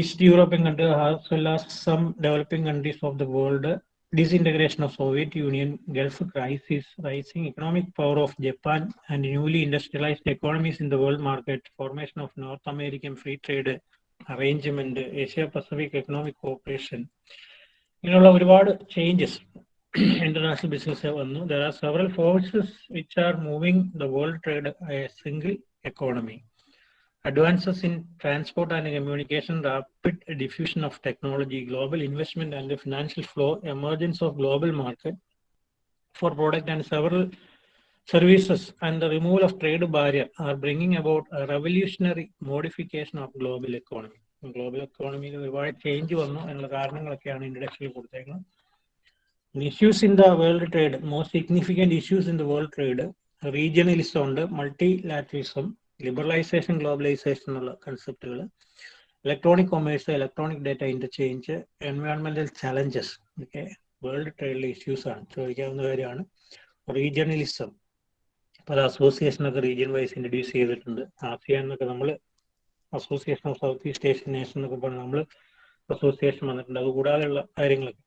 East European country as well as some developing countries of the world disintegration of Soviet Union, Gulf crisis, rising economic power of Japan, and newly industrialized economies in the world market, formation of North American free trade arrangement Asia Pacific economic cooperation ഇങ്ങനെയുള്ള ഒരുപാട് ചേഞ്ചസ് ഇന്റർനാഷണൽ ബിസിനസ് വന്നു there are several forces which are moving the world trade a single economy advances in transport and communication, rapid diffusion of technology, global investment and the financial flow, emergence of global market for product and several services and the removal of trade barrier are bringing about a revolutionary modification of global economy. Global എക്കോണമിയിൽ ഒരുപാട് ചേഞ്ച് വന്നു എന്നുള്ള കാരണങ്ങളൊക്കെയാണ് ഇൻട്രഡക്ഷനിൽ കൊടുത്തേക്കുന്നത് issues in the world trade most significant issues in the world trade regionalism ഉണ്ട് മൾട്ടി ലാറ്ററിസം ലിബറലൈസേഷൻ ഗ്ലോബലൈസേഷൻ എന്നുള്ള കൺസെപ്റ്റുകൾ electronic commerce electronic data interchange എൻവയോൺമെന്റൽ ചലഞ്ചസ് ഇതൊക്കെ വേൾഡ് ട്രേഡ് ഇഷ്യൂസ് ആണ് ചോദിക്കാവുന്ന കാര്യമാണ് റീജിയണലിസം പല അസോസിയേഷനൊക്കെ റീജിയൻ വൈസ് ഇൻട്രൊഡ്യൂസ് ചെയ്തിട്ടുണ്ട് ആസിയാൻ എന്നൊക്കെ നമ്മൾ association of south east Asian nation എന്നൊക്കെ പറഞ്ഞ് നമ്മൾ അസോസിയേഷൻ വന്നിട്ടുണ്ട് അതുകൂടാതെയുള്ള കാര്യങ്ങളൊക്കെ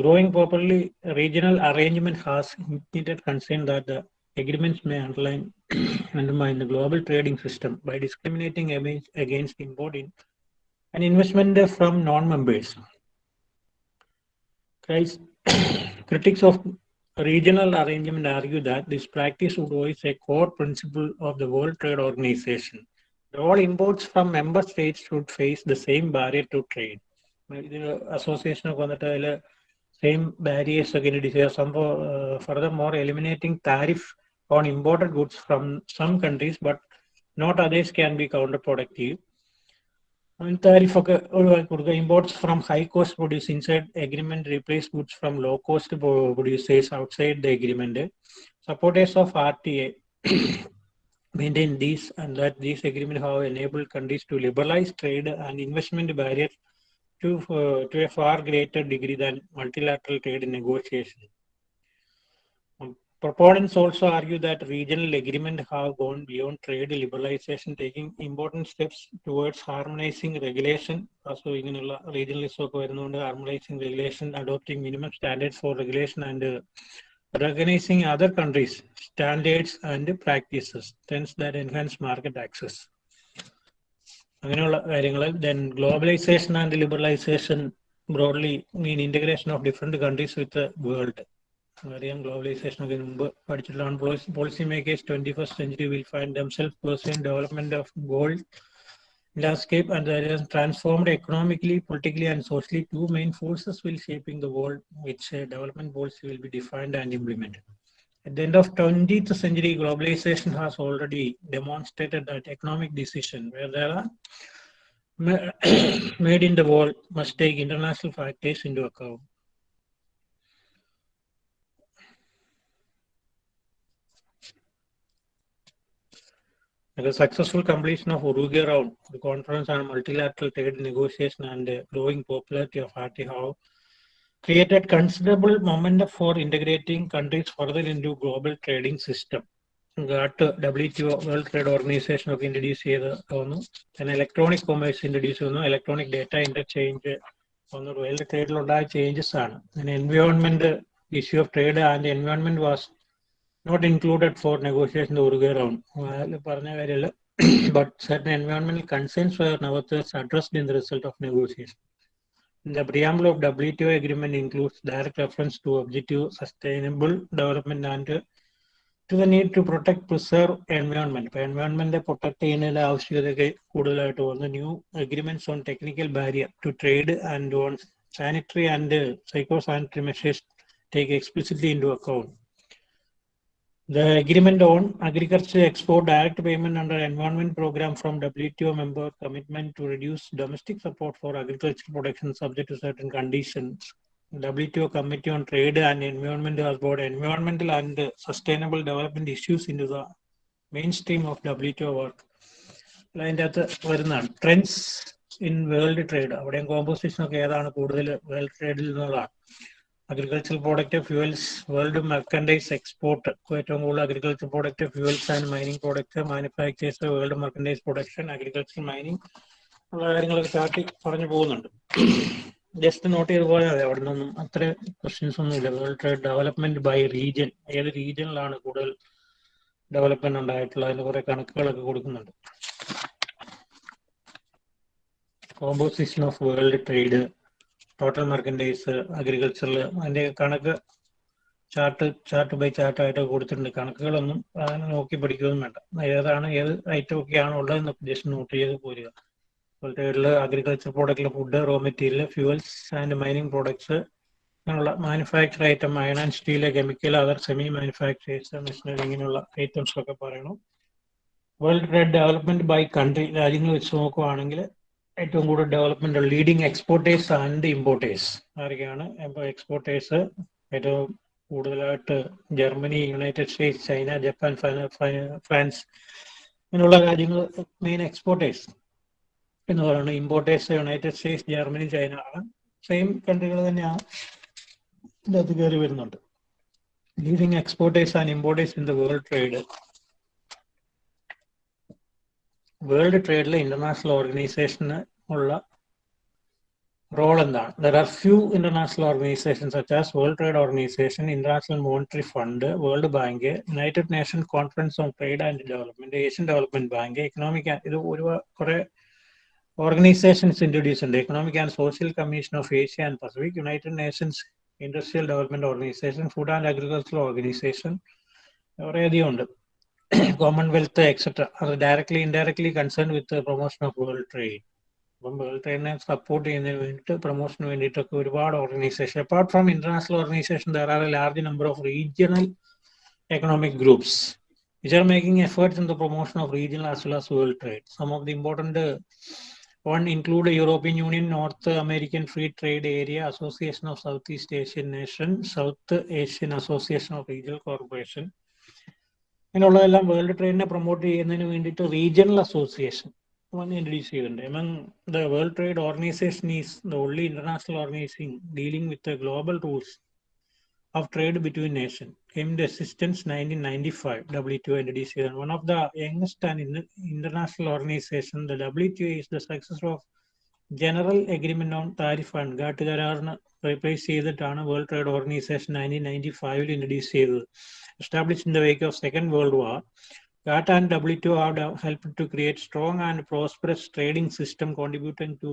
growing properly regional arrangement has indicated concern that agreements may underline undermine the global trading system by discriminating against, against import in, and investment from non-members. Guys, critics of regional arrangement argue that this practice would voice a core principle of the World Trade Organization. All imports from member states should face the same barrier to trade. ഇതിൽ അസോസിയേഷൻ ഒക്കെ വന്നിട്ട് അതിൽ സെയിം ബാരിയേഴ്സ് ഒക്കെ ഇൻട്രൊഡ്യൂസ് ചെയ്യുക സംഭവം further more eliminating tariff on imported goods from some countries, but not others can be counterproductive. And tariff imports from high cost producers inside agreement replace goods from low cost producers outside the agreement. Supporters of RTA maintain this, and that this agreement have enabled countries to liberalize trade and investment barriers to, uh, to a far greater degree than multilateral trade negotiations. Um, proponents also argue that regional agreements have gone beyond trade liberalization, taking important steps towards harmonizing regulation. Also, ഇങ്ങനെയുള്ള regionalism ഒക്കെ വരുന്നതുകൊണ്ട് harmonizing regulation, adopting minimum standards for regulation and uh, recognizing other countries' standards and practices, trends that enhance market access. അങ്ങനെയുള്ള കാര്യങ്ങൾ then globalisation and liberalisation broadly mean integration of different countries with world അറിയാം ഗ്ലോബലൈസേഷൻ ഒക്കെ മുമ്പ് പഠിച്ചിട്ടുള്ളതാണ് policy makers twenty first century will find themselves person development of gold landscape and there is transformed economically, politically, and socially. Two main forces will shaping the world, which uh, development policy will be defined and implemented. At the end of 20th century, globalization has already demonstrated that economic decision where there are made in the world must take international factors into account. The successful completion of Uruguay round, the conference on multilateral trade negotiation and the growing popularity of RTHAO created considerable momentum for integrating countries further into global trading system. GATT W World Trade Organisation ഒക്കെ ഇൻട്രൊഡ്യൂസ് ചെയ്ത് വന്നു പിന്നെ ഇലക്ട്രോണിക് കൊമേഴ്സ് ഇൻട്രൊഡ്യൂസ് ചെയ്യുന്നു ഇലക്ട്രോണിക് ഡേറ്റ ഇന്റർചേഞ്ച് വന്നു വേൾഡ് ട്രേഡിലുണ്ടായ ചേഞ്ചസ് ആണ് പിന്നെ environment issue of trade and environment was not included for negotiation Uruguay round അതിൽ പറഞ്ഞ കാര്യമില്ല but certain എൻവയോൺമെന്റൽ concerns were nevertheless addressed in the result of negotiation the of preamble T O agreement includes direct reference to objective sustainable development and to the need to protect preserve environment ഇപ്പൊ എൻവയോൺമെന്റ് പ്രൊട്ടക്ട് ചെയ്യുന്നതിന്റെ ആവശ്യകതയൊക്കെ കൂടുതലായിട്ട് വന്നു new agreements on technical barrier to trade and on sanitary and psycho sanitary measures take explicitly into account The agreement on agriculture export direct payment under environment program from WTO member commitment to reduce domestic support for agricultural production subject to certain conditions. WTO Committee on Trade and Environment has brought environmental and sustainable development issues into the mainstream of WTO work. Trends in world trade. Composition of trade അവിടെയും കോമ്പോസിഷൻ ഒക്കെ ഏതാണ് agriculture product fuels world merchandise export ഏറ്റവും കൂടുതൽ agriculture product fuels and mining product manufactures world merchandise production agriculture mining ഉള്ള കാര്യങ്ങളൊക്കെ ചാർട്ടി പറഞ്ഞു പോകുന്നുണ്ട് ജസ്റ്റ് നോട്ട് ചെയ്ത് പോയാൽ മതി അവിടെ നിന്നും അത്ര ക്വസ്റ്റ്യൻസ് ഒന്നുമില്ല world trade development by region ഏത് റീജിയനിലാണ് കൂടുതൽ ഡെവലപ്മെന്റ് ഉണ്ടായിട്ടുള്ളത് അതിന് കുറെ കണക്കുകളൊക്കെ കൊടുക്കുന്നുണ്ട് composition of world trade total merchandise agricultural അതിന്റെ കണക്ക് ചാർട്ട് ചാർട്ട് ബൈ ചാർട്ട് ആയിട്ട് കൊടുത്തിട്ടുണ്ട് കണക്കുകളൊന്നും അങ്ങനെ നോക്കി പഠിക്കുകയൊന്നും വേണ്ട ഏതാണ് ഏത് ഐറ്റം ഒക്കെയാണ് ഉള്ളതെന്ന് ജസ്റ്റ് നോട്ട് ചെയ്ത് പോരുക പോലത്തേഡിൽ agriculture പ്രോഡക്റ്റിലെ food raw material fuels and mining products അങ്ങനെയുള്ള manufacture item iron and steel chemical other semi manufactures machinery ഇങ്ങനെയുള്ള ഐറ്റംസ് ഒക്കെ പറയണം world trade development by country രാജ്യങ്ങൾ വെച്ച് നോക്കുവാണെങ്കിൽ ഏറ്റവും കൂടുതൽ development leading exporters and importers ആരൊക്കെയാണ് എക്സ്പോർട്ടേഴ്സ് ഏറ്റവും കൂടുതലായിട്ട് Germany United States China Japan France ഇങ്ങനെയുള്ള രാജ്യങ്ങൾ മെയിൻ എക്സ്പോർട്ടേഴ്സ് എന്ന് പറയുന്നത് importers United States Germany China ആണ് സെയിം കൺട്രികൾ തന്നെയാണ് ഇതിനകത്ത് കയറി വരുന്നുണ്ട് leading exporters and importers in the world trade world ട്രേഡിലെ international ഓർഗനൈസേഷന് ഉള്ള റോൾ എന്താണ് there are few international organisation such as World Trade Organisation International Monetary Fund World Bank United Nations Conference on Trade and Development Asian Development Bank economic ഇത് ഒരുപാട് കുറെ ഓർഗനൈസേഷൻസ് ഇൻട്രൊഡ്യൂസ് ഉണ്ട് Economic and Social Commission of Asia and Pacific United Nations Industrial Development Organisation Food and Agricultural Organisation കുറേ അധികം ഉണ്ട് കോമൺവെൽത്ത് എക്സെട്ര അത് directly indirectly concern with promotion of world trade അപ്പം വേൾഡ് ട്രേഡിനെ സപ്പോർട്ട് ചെയ്യുന്നതിന് വേണ്ടിയിട്ട് പ്രൊമോഷന് വേണ്ടിയിട്ടൊക്കെ ഒരുപാട് organisation apart from international organisation there are a large number of regional economic groups which are making efforts in the promotion of regional as well as world trade. Some of the important uh, one include the European Union, North American Free Trade Area, Association of Southeast Asian Nations, South Asian Association of Regional Corporation. ഇങ്ങനെയുള്ളതെല്ലാം വേൾഡ് ട്രേഡിനെ പ്രൊമോട്ട് ചെയ്യുന്നതിന് വേണ്ടിയിട്ട് റീജിയണൽ അസോസിയേഷൻ വന്ന് ഇൻട്രൊഡ്യൂസ് ചെയ്തിട്ടുണ്ട് among the world trade organisation is the only international organisation dealing with global rules of trade between nation aimed assistance nineteen ninety five W to introduce ചെയ്തതാണ് one of the youngest and international organisation the W to is the success of general agreement on tariff and GATT കരാറിന് റീപ്ലേസ് ചെയ്തിട്ടാണ് world trade organisation nineteen ninety ഫൈവിൽ ഇൻട്രൊഡ്യൂസ് ചെയ്തത് established in the wake of Second World War, GATT and WTO have helped to create strong and prosperous trading system contributing to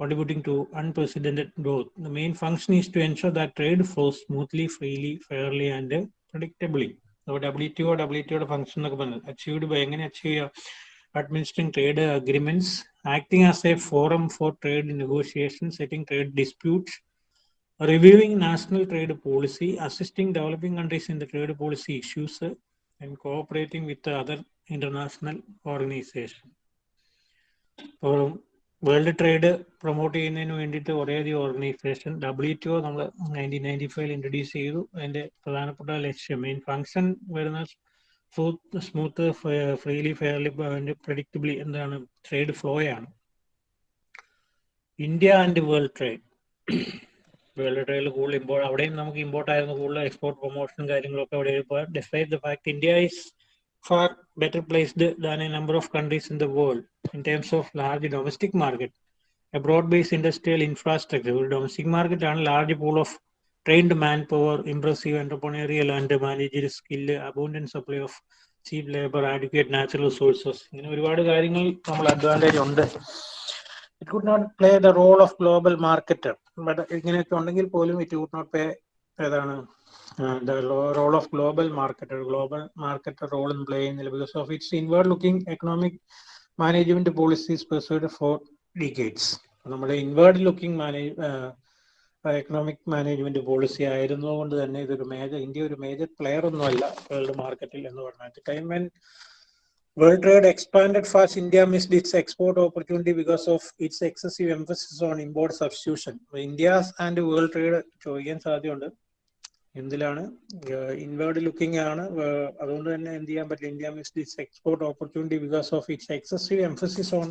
contributing to unprecedented growth. The main function is to ensure that trade flows smoothly, freely, fairly, and predictably. So WTO, WTO function achieved by administering trade agreements, acting as a forum for trade negotiations, setting trade disputes, reviewing national trade policy, assisting developing countries in the trade policy issues, and cooperating with other international organization. ഇപ്പോൾ വേൾഡ് ട്രേഡ് പ്രൊമോട്ട് ചെയ്യുന്നതിന് വേണ്ടിയിട്ട് ഒരേയധികം ഓർഗനൈസേഷൻ ഡബ്ല്യു ടി ഒ നമ്മൾ നയൻറ്റീൻ നയൻറ്റി ഫൈവ് ഇൻട്രൊഡ്യൂസ് ചെയ്തു അതിൻ്റെ പ്രധാനപ്പെട്ട ലക്ഷ്യം മെയിൻ ഫങ്ഷൻ വരുന്ന സ്മൂത്ത് ഫ്രീലി ഫെയർലി പ്രഡിക്റ്റബിളി എന്താണ് ട്രേഡ് ഫ്ലോ ആണ് India and world trade world ട്രേഡിൽ കൂടുതൽ ഇമ്പോർട്ട് അവിടെയും നമുക്ക് ഇമ്പോർട്ട് ആയിരുന്നു കൂടുതൽ എക്സ്പോർട്ട് പ്രൊമോഷൻ കാര്യങ്ങളൊക്കെ അവിടെ ഇപ്പോൾ the fact India is far better placed than a number of countries in the world in terms of large domestic market a broad base industrial infrastructure ഒരു ഡൊമസ്റ്റിക് മാർക്കറ്റ് ആണ് large pool of trained manpower impressive entrepreneurial and manager skill abundant supply of cheap labour adequate natural resources ഇങ്ങനെ ഒരുപാട് കാര്യങ്ങൾ നമ്മൾ അഡ്വാൻറ്റേജ് ഉണ്ട് it could not play the role of global market but ഇങ്ങനെയൊക്കെ ഉണ്ടെങ്കിൽ പോലും ഇറ്റ് വുഡ് നോട്ട് പേ ഏതാണ് role of global market global market role in play ചെയ്യുന്നില്ല because of its inward looking economic management policies pursued for decades നമ്മുടെ inward looking manage economic management policy ആയിരുന്നതുകൊണ്ട് തന്നെ ഇതൊരു മേജർ ഇന്ത്യ ഒരു മേജർ പ്ലെയർ ഒന്നുമല്ല വേൾഡ് മാർക്കറ്റിൽ എന്ന് പറഞ്ഞാൽ time and World trade expanded fast. India missed its export opportunity because of its excessive emphasis on import substitution. India's and world trade ചോദിക്കാൻ സാധ്യതയുണ്ട് എന്തിലാണ് ഇൻവേർഡ് ലുക്കിംഗ് ആണ് അതുകൊണ്ട് തന്നെ എന്ത് ചെയ്യാൻ പറ്റില്ല India missed its export opportunity because of its excessive emphasis on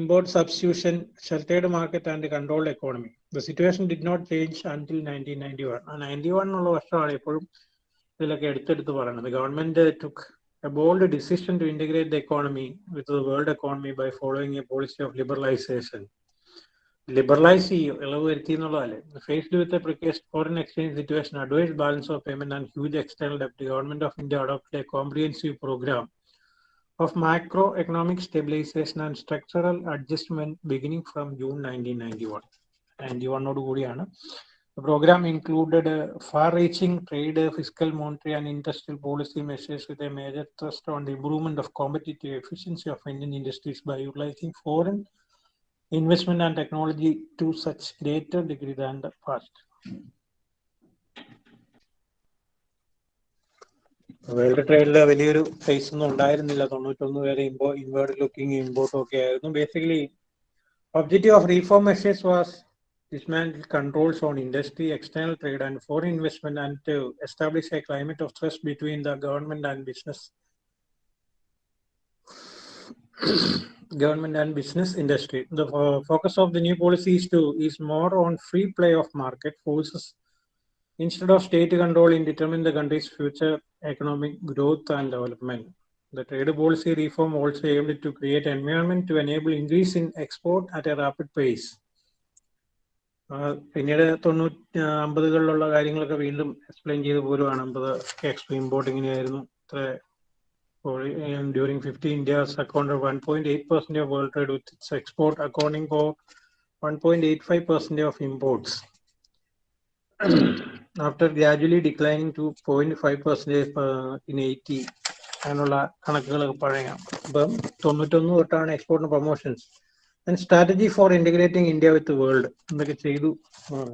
import substitution sheltered market and controlled economy the situation did not change until nineteen ninety one ninety one എന്നുള്ള വർഷമാണ് എപ്പോഴും ഇതിലൊക്കെ എടുത്തെടുത്ത് പറയുന്നത് government took a bold decision to integrate the economy with the world economy by following a policy of liberalization. Liberalise ചെയ്യും ഇളവ് വരുത്തി എന്നുള്ളതല്ലേ faced with precarious foreign exchange situation adverse balance of payment and huge external ഡെപ്റ്റ് government of India adopted a comprehensive programme of macro economic stabilisation and structural adjustment beginning from June nineteen ninety one ninety വണ്ണോട് കൂടിയാണ് The program included far-reaching trade, fiscal, monetary, and industrial policy measures with a major thrust on the improvement of competitive efficiency of Indian industries by utilizing foreign investment and technology to such greater degree than the past. World ട്രേഡിൽ വലിയൊരു ഫേസ് ഒന്നും ഉണ്ടായിരുന്നില്ല തൊണ്ണൂറ്റൊന്ന് വരെ ഇമ്പോ ഇൻവേർഡ് ലുക്കിംഗ് ഇമ്പോർട്ടും ഒക്കെ ആയിരുന്നു basically objective of reform measures was dismantle controls on industry, external trade, and foreign investment, and to establish a climate of trust between the government and business. government and business industry. The uh, focus of the new policy is to is more on free play of market forces instead of state control in determining the country's future economic growth and development. The trade policy reform also aimed to create environment to enable increase in export at a rapid pace. പിന്നീട് തൊണ്ണൂറ്റി അമ്പതുകളിലുള്ള കാര്യങ്ങളൊക്കെ വീണ്ടും എക്സ്പ്ലെയിൻ ചെയ്ത് പോരുവാണ് അമ്പത് എക്സ്ട്രീം ബോട്ട് ഇങ്ങനെയായിരുന്നു ഇത്ര during fifty India's account one point eight percent of world trade with its export accounting for one point eight five percent of imports after gradually declining to point five percentage in eighty അങ്ങനെയുള്ള കണക്കുകൾ പഴയ അപ്പം തൊണ്ണൂറ്റൊന്ന് തൊട്ടാണ് എക്സ്പോർട്ടിന് promotions and strategy for integrating India with the world.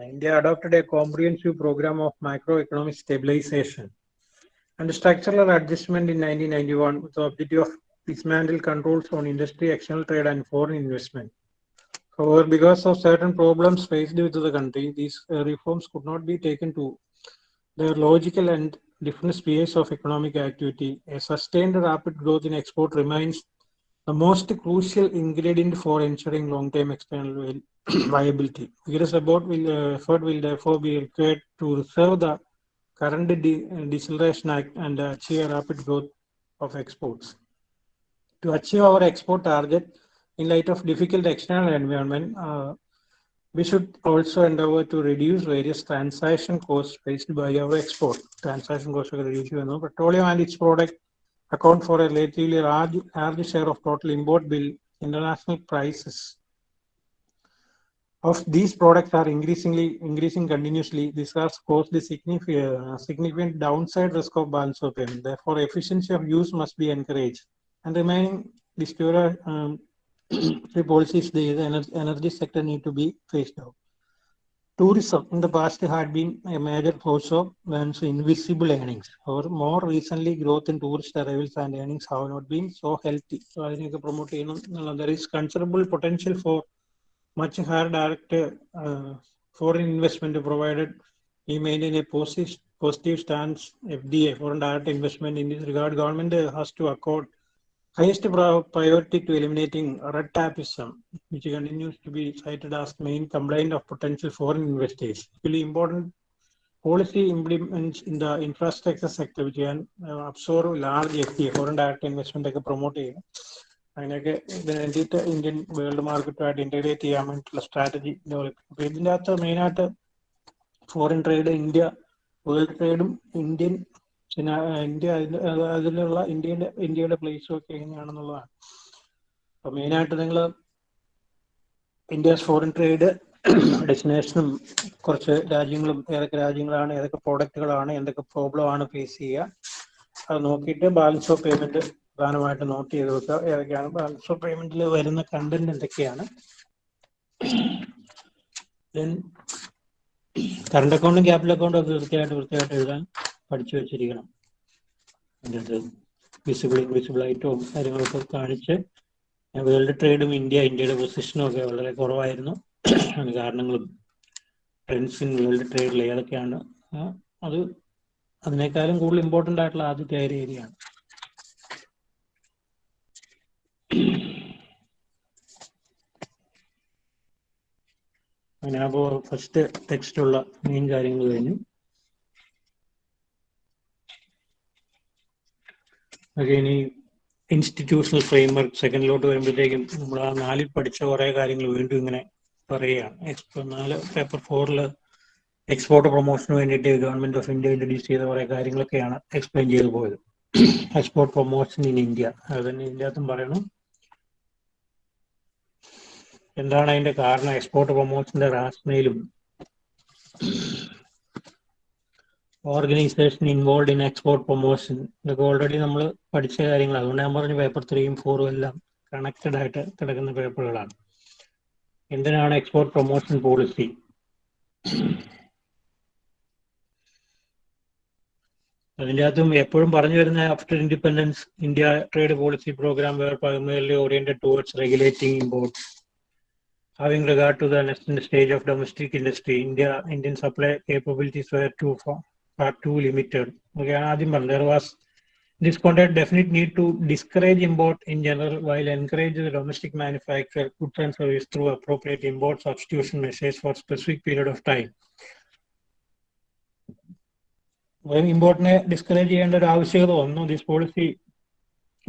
India adopted a comprehensive program of macroeconomic stabilization and structural adjustment in 1991 with the objective of dismantle controls on industry, external trade, and foreign investment. However, because of certain problems faced with the country, these uh, reforms could not be taken to their logical and different spheres of economic activity. A sustained rapid growth in export remains the most crucial ingredient for ensuring long-term external viability. Vigorous effort will, uh, effort will therefore be required to serve the current de uh, deceleration act and achieve rapid growth of exports. To achieve our export target, in light of difficult external environment, uh, we should also endeavor to reduce various transaction costs faced by our export. Transaction costs are reduced. You know, petroleum and its product account for a relatively large, large share of total import bill, international prices of these products are increasingly increasing continuously. This has caused a significant, uh, significant downside risk of balance of payment. Therefore, efficiency of use must be encouraged. And remaining disturbed um, policies the energy sector need to be phased out Tourism in the past had been a major source of one's invisible earnings. However, more recently, growth in tourist arrivals and earnings have not been so healthy. So, അതിനെയൊക്കെ promote ചെയ്യണം എന്നുള്ള- there is considerable potential for much higher direct uh, foreign investment provided we maintain a positive, positive stance FDA foreign direct investment in this regard. Government has to accord highest priority to eliminating red tapism, which continues to be cited as main complaint of potential foreign investors. Really important policy implements in the infrastructure sector, which can uh, absorb large FTA, foreign direct investment promote promote ചെയ്യും അതിനൊക്കെ വേണ്ടിയിട്ട് ഇന്ത്യൻ വേൾഡ് മാർക്കറ്റുമായിട്ട് ഇന്റഗ്രേറ്റ് ചെയ്യാൻ വേണ്ടിയിട്ടുള്ള സ്ട്രാറ്റജി ഡെവലപ്പ് അപ്പൊ ഇതിൻ്റെ അകത്ത് മെയിനായിട്ട് ഫോറിൻ ട്രേഡ് ഇന്ത്യ വേൾഡ് ട്രേഡും ഇന്ത്യൻ പിന്നെ ഇന്ത്യ അതിലുള്ള ഇന്ത്യയുടെ ഇന്ത്യയുടെ പ്ലേസും ഒക്കെ എങ്ങനെയാണെന്നുള്ളതാണ് അപ്പൊ മെയിനായിട്ട് നിങ്ങൾ ഇന്ത്യസ് ഫോറിൻ ട്രേഡ് ഡെസ്റ്റിനേഷനും കുറച്ച് രാജ്യങ്ങളും ഏതൊക്കെ രാജ്യങ്ങളാണ് ഏതൊക്കെ പ്രോഡക്റ്റുകളാണ് എന്തൊക്കെ പ്രോബ്ലം ആണ് ഫേസ് ചെയ്യുക അത് നോക്കിയിട്ട് ബാലൻസ് ഓഫ് പേയ്മെന്റ് പ്രധാനമായിട്ട് നോട്ട് ചെയ്ത് വെക്കുക ഏതൊക്കെയാണ് ബാലൻസ് ഓഫ് പേയ്മെന്റിൽ വരുന്ന കണ്ടന്റ് എന്തൊക്കെയാണ് കറണ്ട് അക്കൗണ്ടും ക്യാപിറ്റൽ അക്കൗണ്ടും ഒക്കെ വൃത്തിയായിട്ട് വൃത്തിയായിട്ട് എഴുതാൻ പഠിച്ചു വെച്ചിരിക്കണം എന്നിട്ട് വിസിബിൾ ഇൻവിസിബിളായിട്ടോ കാര്യങ്ങളൊക്കെ കാണിച്ച് വേൾഡ് ട്രേഡും ഇന്ത്യ ഇന്ത്യയുടെ പൊസിഷനും ഒക്കെ വളരെ കുറവായിരുന്നു അതിന് കാരണങ്ങളും ട്രെൻഡ്സ് ഇൻ വേൾഡ് ട്രേഡിൽ ഏതൊക്കെയാണ് അത് അതിനേക്കാളും കൂടുതൽ ഇമ്പോർട്ടൻ്റ് ആയിട്ടുള്ള ആദ്യത്തെ ഏരിയയാണ് അങ്ങനെ ഫസ്റ്റ് ടെക്സ്റ്റുള്ള മെയിൻ കാര്യങ്ങൾ കഴിഞ്ഞു ഇനി ഇൻസ്റ്റിറ്റ്യൂഷണൽ ഫ്രെയിംവർക്ക് സെക്കൻഡിലോട്ട് വരുമ്പോഴത്തേക്കും നമ്മൾ ആ നാലിൽ പഠിച്ച കുറെ കാര്യങ്ങൾ വീണ്ടും ഇങ്ങനെ പറയുകയാണ് എക്സ്പോ നാല് പേപ്പർ ഫോറിൽ എക്സ്പോർട്ട് പ്രൊമോഷന് വേണ്ടിയിട്ട് ഗവൺമെന്റ് ഓഫ് ഇന്ത്യ ഇൻട്രൊഡ്യൂസ് ചെയ്ത കുറെ കാര്യങ്ങളൊക്കെയാണ് എക്സ്പ്ലെയിൻ ചെയ്തു പോയത് എക്സ്പോർട്ട് പ്രൊമോഷൻ ഇൻ ഇന്ത്യ അത് തന്നെ ഇതിൻ്റെ പറയണം എന്താണ് അതിന്റെ കാരണം എക്സ്പോർട്ട് പ്രൊമോഷന്റെ റാഷണയിലും organisation involve in export promotion ഇതൊക്കെ ഓൾറെഡി നമ്മൾ പഠിച്ച കാര്യങ്ങൾ അതുകൊണ്ട് ഞാൻ പറഞ്ഞ പേപ്പർ ത്രീയും ഫോറും എല്ലാം കണക്റ്റഡ് ആയിട്ട് കിടക്കുന്ന പേപ്പറുകളാണ് എന്തിനാണ് എക്സ്പോർട്ട് പ്രൊമോഷൻ പോളിസി അതിൻ്റെ അകത്തും എപ്പോഴും പറഞ്ഞു വരുന്ന after independence India trade policy programme were primarily oriented towards regulating import having regard to the next stage of domestic industry India Indian supply capabilities were to far, far too limited. Okay, ആദ്യം പറഞ്ഞു there was this content definite need to discourage import in general while encourage the domestic manufacture goods and service through appropriate import substitution measures for specific period of time. ഇമ്പോർട്ടിനെ ഡിസ്കറേജ് ചെയ്യേണ്ട ഒരു ആവശ്യകത വന്നു this policy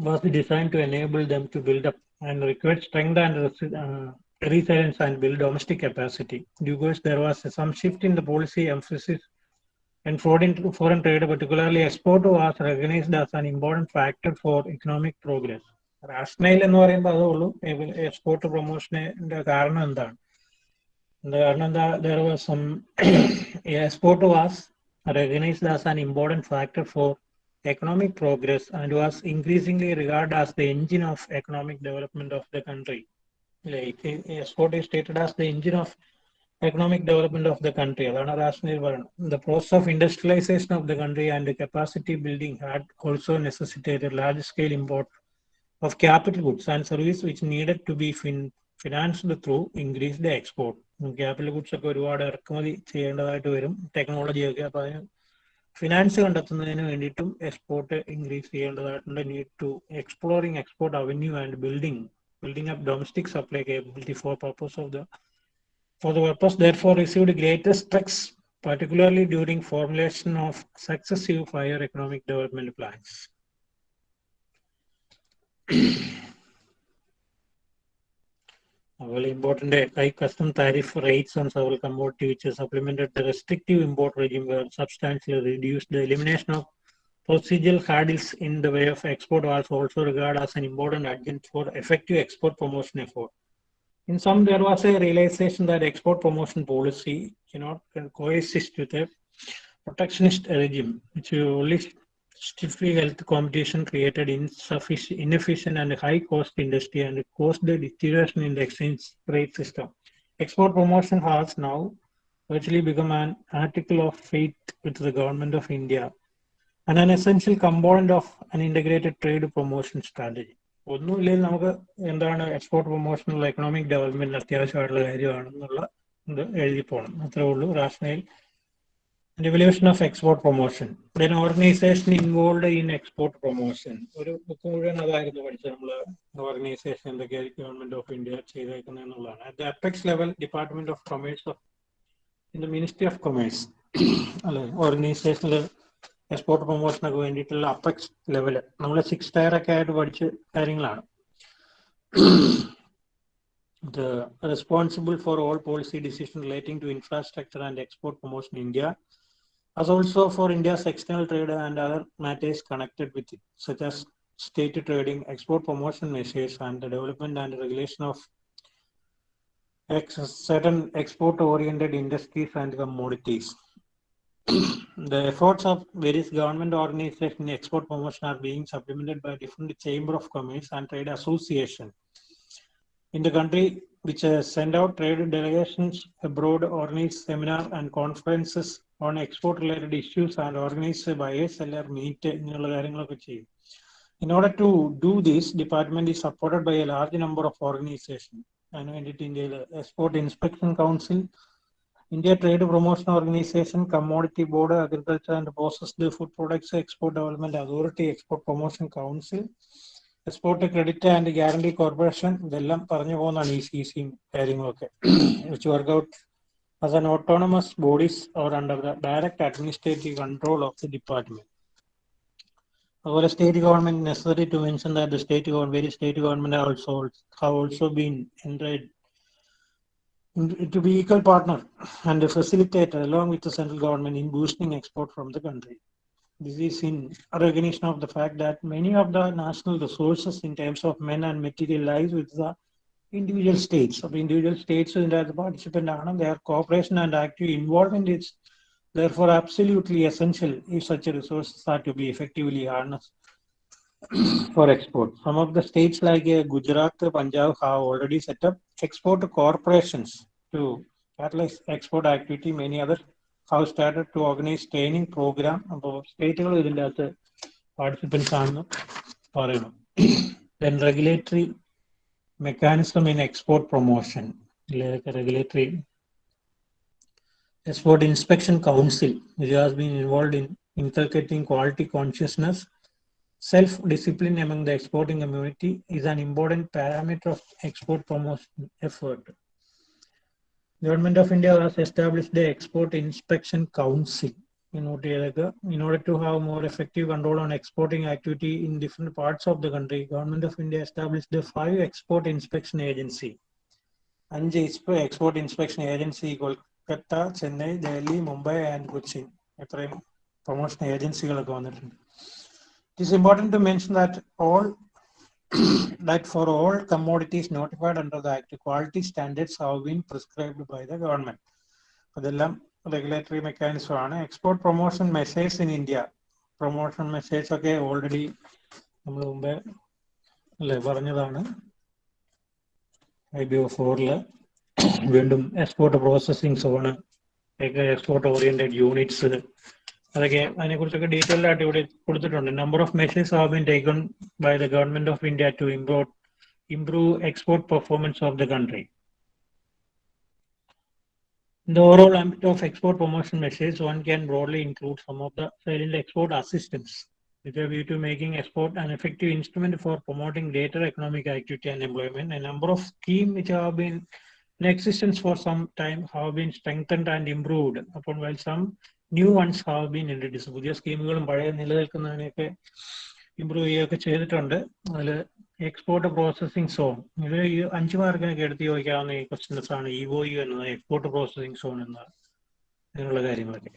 was designed to enable them to build up and require strength and resi- uh, resilience and build domestic capacity. Due course, there was some shift in the policy emphasis and foreign, foreign trade, particularly export, was recognized as an important factor for economic progress. Rational എന്ന് പറയുമ്പോൾ അതേ ഉള്ളൂ എക്സ്പോർട്ട് പ്രൊമോഷന്റെ കാരണം എന്താണ് എന്താ കാരണം എന്താ there was some export was recognized as an important factor for economic progress and was increasingly regarded as the engine of economic development of the country. Like export is stated as the engine of economic development of the country, adana the process of industrialization of the country and the capacity building had also necessitated large-scale import of capital goods and services which needed to be fin financed through increased export. capital goods ok oru ഒക്കെ ഒരുപാട് ഇറക്കുമതി ചെയ്യേണ്ടതായിട്ട് വരും ടെക്നോളജിയൊക്കെ അപ്പോൾ അതിന് ഫിനാൻസ് കണ്ടെത്തുന്നതിന് വേണ്ടിയിട്ടും എക്സ്പോർട്ട് ഇൻക്രീസ് ചെയ്യേണ്ടതായിട്ടുണ്ട് need to exploring export avenue and building building up domestic supply capability for purpose of the for the purpose therefore received greater stress, particularly during formulation of successive higher economic development plans. very important high custom tariff rates on several commodities which supplemented the restrictive import regime were substantially reduced. The elimination of procedural hurdles in the way of export was also regarded as an important adjunct for effective export promotion effort. In some, there was a realization that export promotion policy cannot coexist with a protectionist regime, which only stiffly health competition created insufficient, inefficient and high-cost industry and caused the deterioration in the exchange rate system. Export promotion has now virtually become an article of faith with the government of India and an essential component of an integrated trade promotion strategy. ഒന്നുമില്ലെങ്കിൽ നമുക്ക് എന്താണ് എക്സ്പോർട്ട് പ്രൊമോഷനുള്ള എക്കണോമിക് ഡെവലപ്മെന്റ് അത്യാവശ്യമായിട്ടുള്ള കാര്യമാണെന്നുള്ള ഇത് എഴുതി പോകണം അത്രേ ഉള്ളൂ rational revolution of export promotion then organisation involve in export promotion ഒരു ബുക്ക് മുഴുവൻ അതായിരുന്നു പഠിച്ചത് നമ്മൾ ഓർഗനൈസേഷൻ എന്തൊക്കെയായിരിക്കും ഗവൺമെന്റ് ഓഫ് ഇന്ത്യ ചെയ്തേക്കുന്നത് എന്നുള്ളതാണ് at apex level Department of Commerce of in the Ministry of Commerce അല്ലെ ഓർഗനൈസേഷനിൽ എക്സ്പോർട്ട് പ്രൊമോഷനൊക്കെ വേണ്ടിയിട്ടുള്ള അപ്പെക്സ് ലെവല് നമ്മൾ സിക്സ് ടയർ ഒക്കെ ആയിട്ട് പഠിച്ച കാര്യങ്ങളാണ് ഇത് responsible for all policy decision relating to infrastructure and export promotion India as also for India's external trade and other matters connected with it, such as state trading, export promotion measures, and the development and regulation of ex certain export-oriented industries and commodities. the efforts of various government organizations in export promotion are being supplemented by different chamber of commerce and trade association in the country which uh, send out trade delegations abroad, organize seminar and conferences on export related issues and organize a buyer seller meet ഇങ്ങനെയുള്ള കാര്യങ്ങളൊക്കെ ചെയ്യും In order to do this, department is supported by a large number of organizations. അതിന് വേണ്ടിയിട്ട് ഇന്ത്യയിൽ export inspection council India trade promotion organisation commodity board agriculture and processed food products export development authority export promotion council export credit and guarantee corporation ഇതെല്ലാം പറഞ്ഞു പോകുന്നതാണ് ഈ സി സിയും കാര്യങ്ങളൊക്കെ which work out as an autonomous bodies or under the direct administrative control of the department അതുപോലെ state government necessary to mention that the state government very state government also have also been എൻറൈഡ് to be equal partner and a facilitator along with the central government in boosting export from the country. This is in recognition of the fact that many of the national resources in terms of men and material lies with the individual states. So individual states in the participant their cooperation and active involvement is therefore absolutely essential if such resources are to be effectively harnessed for export. Some of the states like uh, Gujarat, Punjab have already set up export corporations to catalyze export activity. Many others have started to organize training program. അപ്പോൾ സ്റ്റേറ്റുകൾ ഇതിൻ്റെ അകത്ത് പാർട്ടിസിപ്പൻസ് ആണെന്ന് പറയണം then regulatory mechanism in export promotion, like a regulatory export inspection council, which has been involved in inculcating quality consciousness, self-discipline among the exporting community is an important parameter of export promotion effort. Government of India has established the Export Inspection Council. note ചെയ്തേക്കുക. In order to have more effective control on exporting activity in different parts of the country, Government of India established the five export inspection agency. അഞ്ച് export inspection agency Kolkata Chennai Delhi Mumbai and Cochin എത്രയും പ്രൊമോഷൻ ഏജൻസികളൊക്കെ വന്നിട്ടുണ്ട് It is important to mention that all that for all commodities notified under the Act, quality standards have been prescribed by the government. adellam regulatory mechanism, export promotion message in India, promotion message, okay, already. IBO 4 le വീണ്ടും export processing zone export oriented units അതൊക്കെ അതിനെക്കുറിച്ചൊക്കെ ഡീറ്റെയിൽ ആയിട്ട് ഇവിടെ കൊടുത്തിട്ടുണ്ട് number of measures have been taken by the government of India to improve improve export performance of the country In the overall ambit of export promotion measures, one can broadly include some of the salient export assistance with a view to making export an effective instrument for promoting greater economic activity and employment. A number of schemes which have been in existence for some time have been strengthened and improved upon while some new ones have been introduce പുതിയ സ്കീമുകളും പഴയ നിലനിൽക്കുന്നതിനെയൊക്കെ ഇമ്പ്രൂവ് ചെയ്യുകയൊക്കെ ചെയ്തിട്ടുണ്ട് അതിൽ എക്സ്പോർട്ട് പ്രോസസ്സിംഗ് സോൺ ഇത് ഈ അഞ്ച് മാർക്കിനൊക്കെ എടുത്ത് ചോദിക്കാവുന്ന ഈ ക്വസ്റ്റ്യൻസ് ആണ് ഇ ഒ യു എന്നത് എക്സ്പോർട്ട് പ്രോസസ്സിംഗ് സോൺ എന്ന അങ്ങനെയുള്ള കാര്യങ്ങളൊക്കെ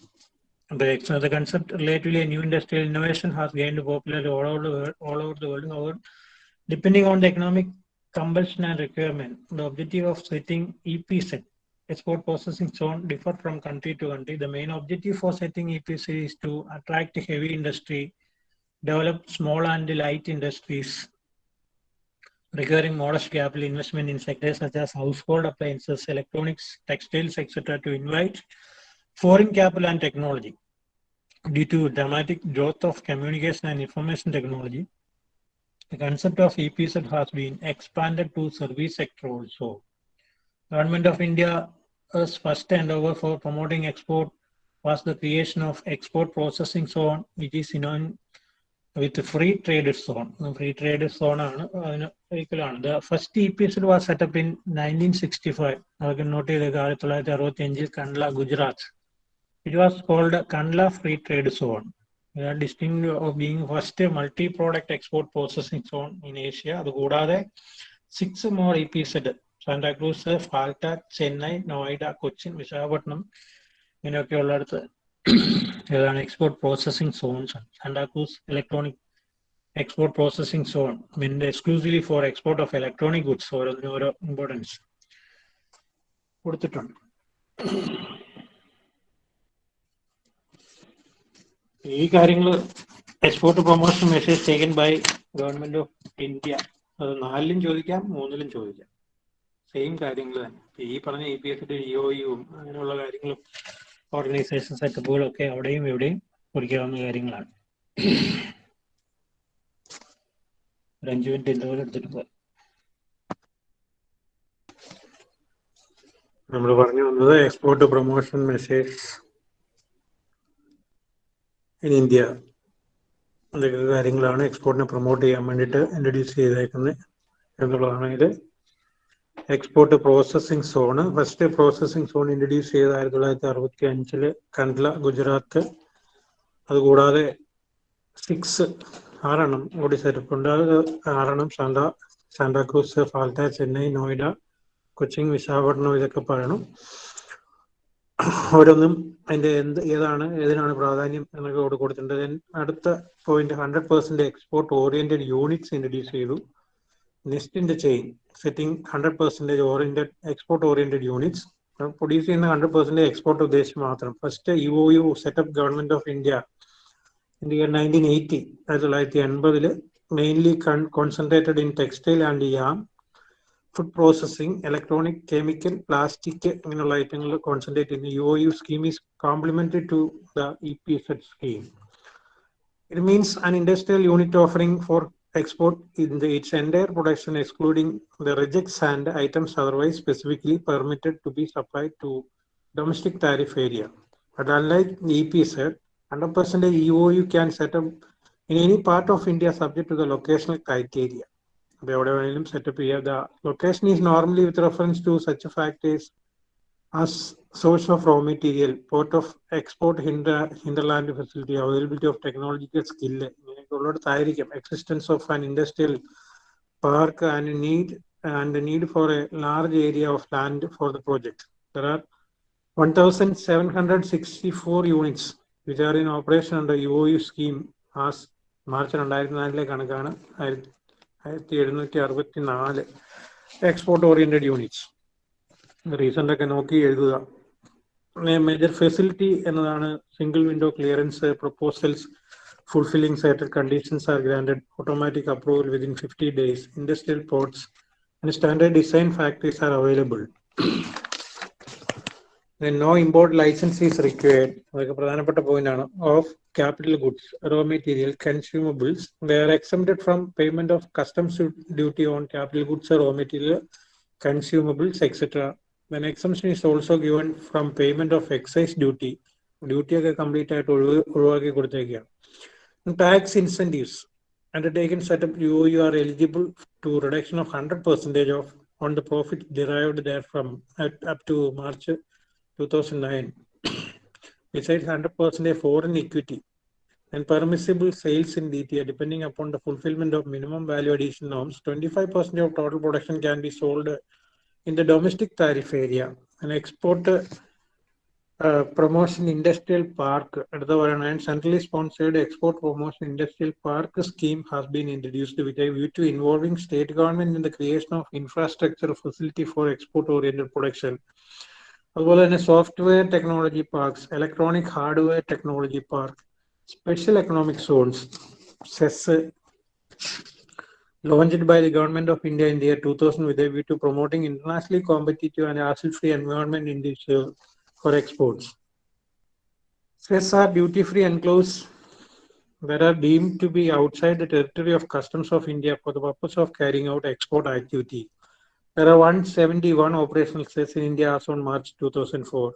The concept related to a new industrial innovation has gained popularity all over the world. All over the world. However, depending on the economic compulsion and requirement, the objective of setting EPZ export processing zone differ from country to country. The main objective for setting EPC is to attract heavy industry, develop small and light industries, requiring modest capital investment in sectors such as household appliances, electronics, textiles, etc. to invite foreign capital and technology. Due to dramatic growth of communication and information technology, the concept of EPZ has been expanded to service sector also. Government of India first and over for promoting export was the creation of export processing zone, which is known with free trade zone. free trade zone are, you know, the first episode was set up in 1965. Gujarat. It was called Kandla Free Trade Zone. We are distinct of being first multi-product export processing zone in Asia. The six more EPZ Santa Cruz Falta Chennai Noida Cochin Visakhapatnam ഇങ്ങനെയൊക്കെയുള്ളടത്ത് ഏതാണ് export processing zones Santacruz Electronic Export Processing Zone meant exclusively for export of electronic goods ഓരോന്നിനും ഓരോ ഇമ്പോർട്ടൻസ് കൊടുത്തിട്ടുണ്ട് ഈ കാര്യങ്ങൾ export promotion message taken by Government of India അത് നാലിലും ചോദിക്കാം മൂന്നിലും ചോദിക്കാം സെയിം കാര്യങ്ങൾ തന്നെ ഈ പറഞ്ഞ ഇ e പി എസിന്റെ ഡിഒയും e അങ്ങനെയുള്ള കാര്യങ്ങളും ഓർഗനൈസേഷൻ സെറ്റപ്പുകളും ഒക്കെ അവിടെയും ഇവിടെയും കുറിക്കാവുന്ന കാര്യങ്ങളാണ് ഒരു അഞ്ചു മിനിറ്റ് എന്തുപോലെ എടുത്തിട്ട് പോയി നമ്മൾ പറഞ്ഞു വന്നത് export promotion message in India അതൊക്കെ കാര്യങ്ങളാണ് എക്സ്പോർട്ടിനെ പ്രൊമോട്ട് ചെയ്യാൻ വേണ്ടിയിട്ട് ഇൻട്രൊഡ്യൂസ് ചെയ്തേക്കുന്നത് എന്നുള്ളതാണ് ഇത് export processing zone first processing zone introduce ചെയ്ത് ആയിരത്തി തൊള്ളായിരത്തി അറുപത്തി അഞ്ചില് കണ്ട്ല ഗുജറാത്ത് അതുകൂടാതെ സിക്സ് ആറെണ്ണം ഓഡിസ് അത് ആറെണ്ണം സാന്ത സാന്താക്രൂസ് ഫാൽത്ത ചെന്നൈ നോയിഡ കൊച്ചിൻ വിശാഖപട്ടണം ഇതൊക്കെ പറയണം ഓരോന്നും അതിന്റെ എന്ത് ഏതാണ് ഏതിനാണ് പ്രാധാന്യം എന്നൊക്കെ കൊടുത്തിട്ടുണ്ട് അടുത്ത point hundred percent export oriented units introduce ചെയ്തു nest in the chain setting hundred percentage oriented export oriented units produce ചെയ്യുന്ന ഹൺഡ്രഡ് പെർസെൻറ്റേജ് എക്സ്പോർട്ട് ഉദ്ദേശം മാത്രം first U O U setup government of India India nineteen eighty ആയിരത്തി തൊള്ളായിരത്തി എൺപതിൽ mainly concentrated in textile and yarn food processing electronic chemical plastic ഇങ്ങനെയുള്ള ഐറ്റങ്ങൾ കോൺസെൻട്രേറ്റ് ചെയ്യുന്ന U O U scheme is complementary to the E P set scheme it means an industrial unit offering for export in the, its entire production excluding the rejects and items otherwise specifically permitted to be supplied to domestic tariff area. But unlike the EPZ, 100% EOU can set up in any part of India subject to the locational criteria. up here. The location is normally with reference to such a fact is as source of raw material, port of export, hinder, hinterland facility, availability of technological skill, ഉള്ളിടത്തായിരിക്കും existence of an industrial park and need and need for a large area of land for the project there are one thousand seven hundred sixty four units which are in operation under U O U scheme as March രണ്ടായിരത്തി നാലിലെ കണക്കാണ് ആയിരത്തി ആയിരത്തി എഴുന്നൂറ്റി അറുപത്തി നാല് എക്സ്പോർട്ട് ഓറിയന്റഡ് യൂണിറ്റ്സ് റീസെന്റ് ഒക്കെ നോക്കി എഴുതുക മേജർ ഫെസിലിറ്റി എന്നതാണ് single window clearance proposals fulfilling certain conditions are granted automatic approval within 50 days industrial ports and standard design factories are available then no import license is required point aanu of capital goods raw material consumables they are exempted from payment of customs duty on capital goods or raw material consumables etc then exemption is also given from payment of excise duty duty complete ആയിട്ട് ഒഴിവാക്കി കൊടുത്തേക്കുകയാണ് tax incentives undertaken set up you, you are eligible to reduction of 100% of on the profit derived there at, up to March 2009. Besides 100% foreign equity and permissible sales in DTA depending upon the fulfillment of minimum value addition norms, 25% of total production can be sold in the domestic tariff area and export uh, promotion industrial park അടുത്ത പറയണ and centrally sponsored export promotion industrial park scheme has been introduced with a view to involving state government in the creation of infrastructure facility for export oriented production അതുപോലെ തന്നെ software technology parks electronic hardware technology park special economic zones SEZ launched by the government of India in the year 2000 with a view to promoting internationally competitive and hassle-free environment in this uh, for exports. cess are duty-free enclosures that are deemed to be outside the territory of customs of India for the purpose of carrying out export activity. There are 171 operational cess in India as on March 2004.